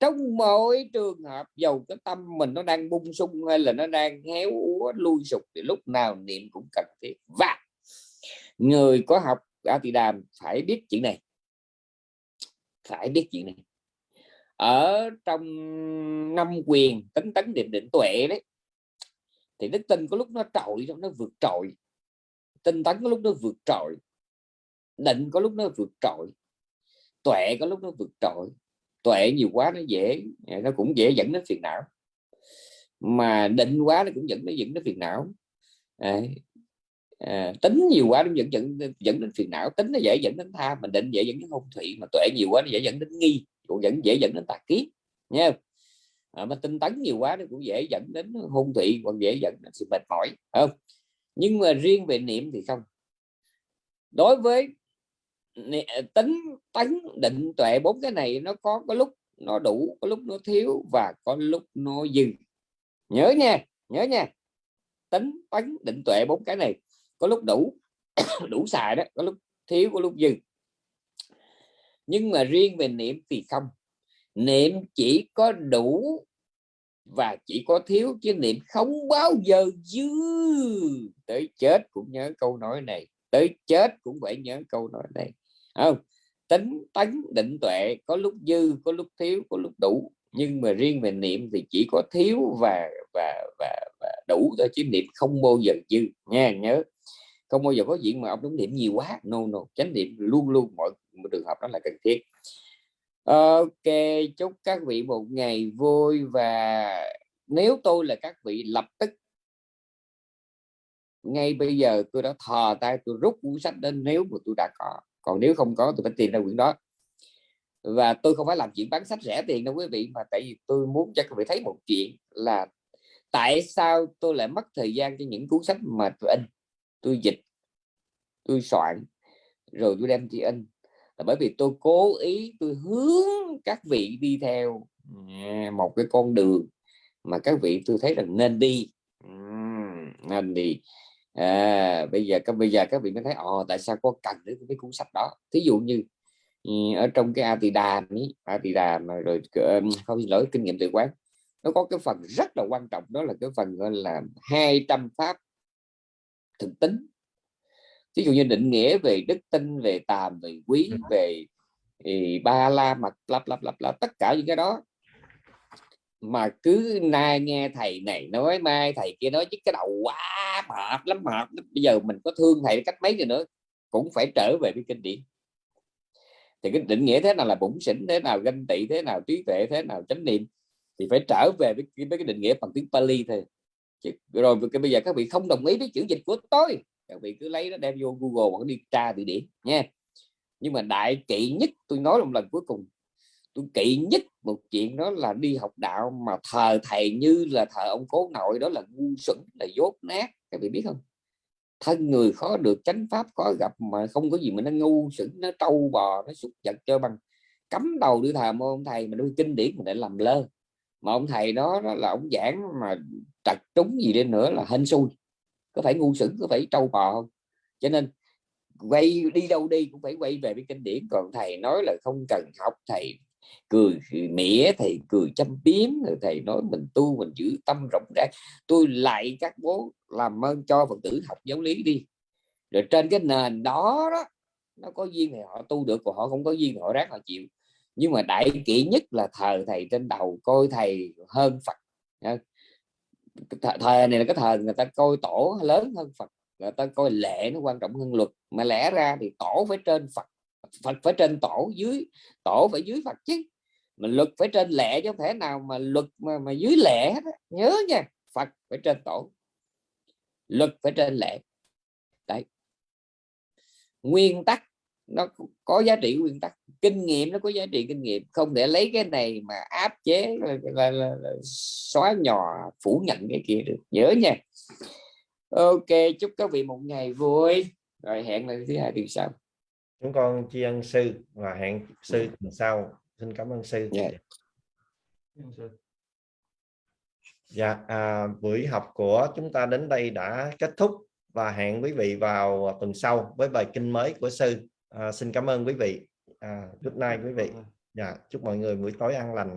Trong mọi trường hợp, dầu cái tâm mình nó đang bung sung hay là nó đang héo úa, lui sụp thì lúc nào niệm cũng cần thiết. Và người có học A Tỳ Đàm phải biết chuyện này. Phải biết chuyện này. Ở trong năm quyền tính tấn định định tuệ đấy thì đức tin có lúc nó trội nó vượt trội. Tinh tấn có lúc nó vượt trội. Định có lúc nó vượt trội. Tuệ có lúc nó vượt trội. Tuệ nhiều quá nó dễ nó cũng dễ dẫn đến phiền não. Mà định quá nó cũng dẫn nó dẫn đến phiền não. À, à, tính nhiều quá nó dẫn dẫn dẫn đến phiền não. Tính nó dễ dẫn đến tha mà định dễ dẫn đến hôn thủy mà tuệ nhiều quá nó dễ dẫn đến nghi. Cũng dẫn dễ dẫn đến tà kiến. Nha à, mà tinh tấn nhiều quá nó cũng dễ dẫn đến hôn thị còn dễ dẫn đến sự mệt mỏi không nhưng mà riêng về niệm thì không đối với à, tính tấn định tuệ bốn cái này nó có có lúc nó đủ có lúc nó thiếu và có lúc nó dừng. nhớ nha nhớ nha tính tấn định tuệ bốn cái này có lúc đủ đủ xài đó có lúc thiếu có lúc dừng. nhưng mà riêng về niệm thì không niệm chỉ có đủ và chỉ có thiếu chứ niệm không bao giờ dư. Tới chết cũng nhớ câu nói này tới chết cũng phải nhớ câu nói này. Không tính tấn định tuệ có lúc dư có lúc thiếu có lúc đủ. Nhưng mà riêng về niệm thì chỉ có thiếu và và và, và đủ thôi chứ niệm không bao giờ dư. Nha nhớ. Không bao giờ có chuyện mà ông đúng niệm nhiều quá. No no chánh niệm luôn luôn mọi trường hợp đó là cần thiết ok, chúc các vị một ngày vui và nếu tôi là các vị lập tức. Ngay bây giờ tôi đã thò tay tôi rút cuốn sách đến nếu mà tôi đã có. Còn nếu không có, tôi phải tìm ra quyển đó. Và tôi không phải làm chuyện bán sách rẻ tiền đâu quý vị, mà tại vì tôi muốn cho các vị thấy một chuyện là tại sao tôi lại mất thời gian cho những cuốn sách mà tôi in. Tôi dịch, tôi soạn, rồi tôi đem đi in là bởi vì tôi cố ý tôi hướng các vị đi theo một cái con đường mà các vị tôi thấy rằng nên đi. Nên đi. À, bây giờ các bây giờ các vị mới thấy ồ tại sao có cần đến cái cuốn sách đó? Thí dụ như ừ, ở trong cái Atida ấy mà rồi ờ, không xin lỗi kinh nghiệm tự quán nó có cái phần rất là quan trọng đó là cái phần gọi là 200 pháp thực tính ví dụ như định nghĩa về đức tin về tàm về quý về thì ba la mặt lắp lắp lắp lắp tất cả những cái đó. Mà cứ nay nghe thầy này nói mai thầy kia nói chứ cái đầu quá mệt lắm mệt bây giờ mình có thương thầy cách mấy rồi nữa cũng phải trở về với kinh điển. Thì cái định nghĩa thế nào là bụng xỉn thế nào ganh tị thế nào trí tuệ thế nào chánh niệm thì phải trở về với, với cái định nghĩa bằng tiếng Pali thôi. Chứ, rồi cái bây giờ các vị không đồng ý với chữ dịch của tôi các vị cứ lấy nó đem vô Google hoặc đi tra từ điển nha. Nhưng mà đại kỵ nhất tôi nói một lần cuối cùng tôi kỵ nhất một chuyện đó là đi học đạo mà thờ thầy như là thờ ông cố nội đó là ngu xuẩn là dốt nát. Các vị biết không? Thân người khó được chánh pháp khó gặp mà không có gì mà nó ngu xuẩn nó trâu bò nó xúc vật cho bằng. Cắm đầu đi thờ ông thầy mà đôi kinh điển mà để làm lơ. Mà ông thầy đó, đó là ông giảng mà trật trúng gì đi nữa là hên xui có phải ngu sững có phải trâu bò không? Cho nên, quay đi đâu đi cũng phải quay về với kinh điển. Còn thầy nói là không cần học, thầy cười mỉa, thầy cười chăm biếm, rồi thầy nói mình tu, mình giữ tâm rộng rãi. Tôi lại các bố làm ơn cho phật tử học giáo lý đi. Rồi trên cái nền đó đó, nó có duyên thì họ tu được, còn họ không có duyên thì họ ráng họ chịu. Nhưng mà đại kỵ nhất là thờ thầy trên đầu, coi thầy hơn phật thời này là cái thời người ta coi tổ lớn hơn phật người ta coi lệ nó quan trọng hơn luật. Mà lẽ ra thì tổ phải trên phật phật phải trên tổ dưới tổ phải dưới phật chứ. Mà luật phải trên lệ chứ không thể nào mà luật mà, mà dưới lệ hết nhớ nha phật phải trên tổ luật phải trên lệ. Đấy. Nguyên tắc nó có giá trị nguyên tắc. Kinh nghiệm nó có giá trị kinh nghiệm. Không thể lấy cái này mà áp chế là, là, là, là xóa nhỏ phủ nhận cái kia được. Nhớ nha. Ok chúc các vị một ngày vui. Rồi hẹn lại thứ hai tuần sau. Chúng con tri ân sư và hẹn sư tuần sau. Xin cảm ơn sư. Yeah. dạ à, buổi học của chúng ta đến đây đã kết thúc và hẹn quý vị vào tuần sau với bài kinh mới của sư à, xin cảm ơn quý vị. À, good night quý vị. dạ chúc mọi người buổi tối an lành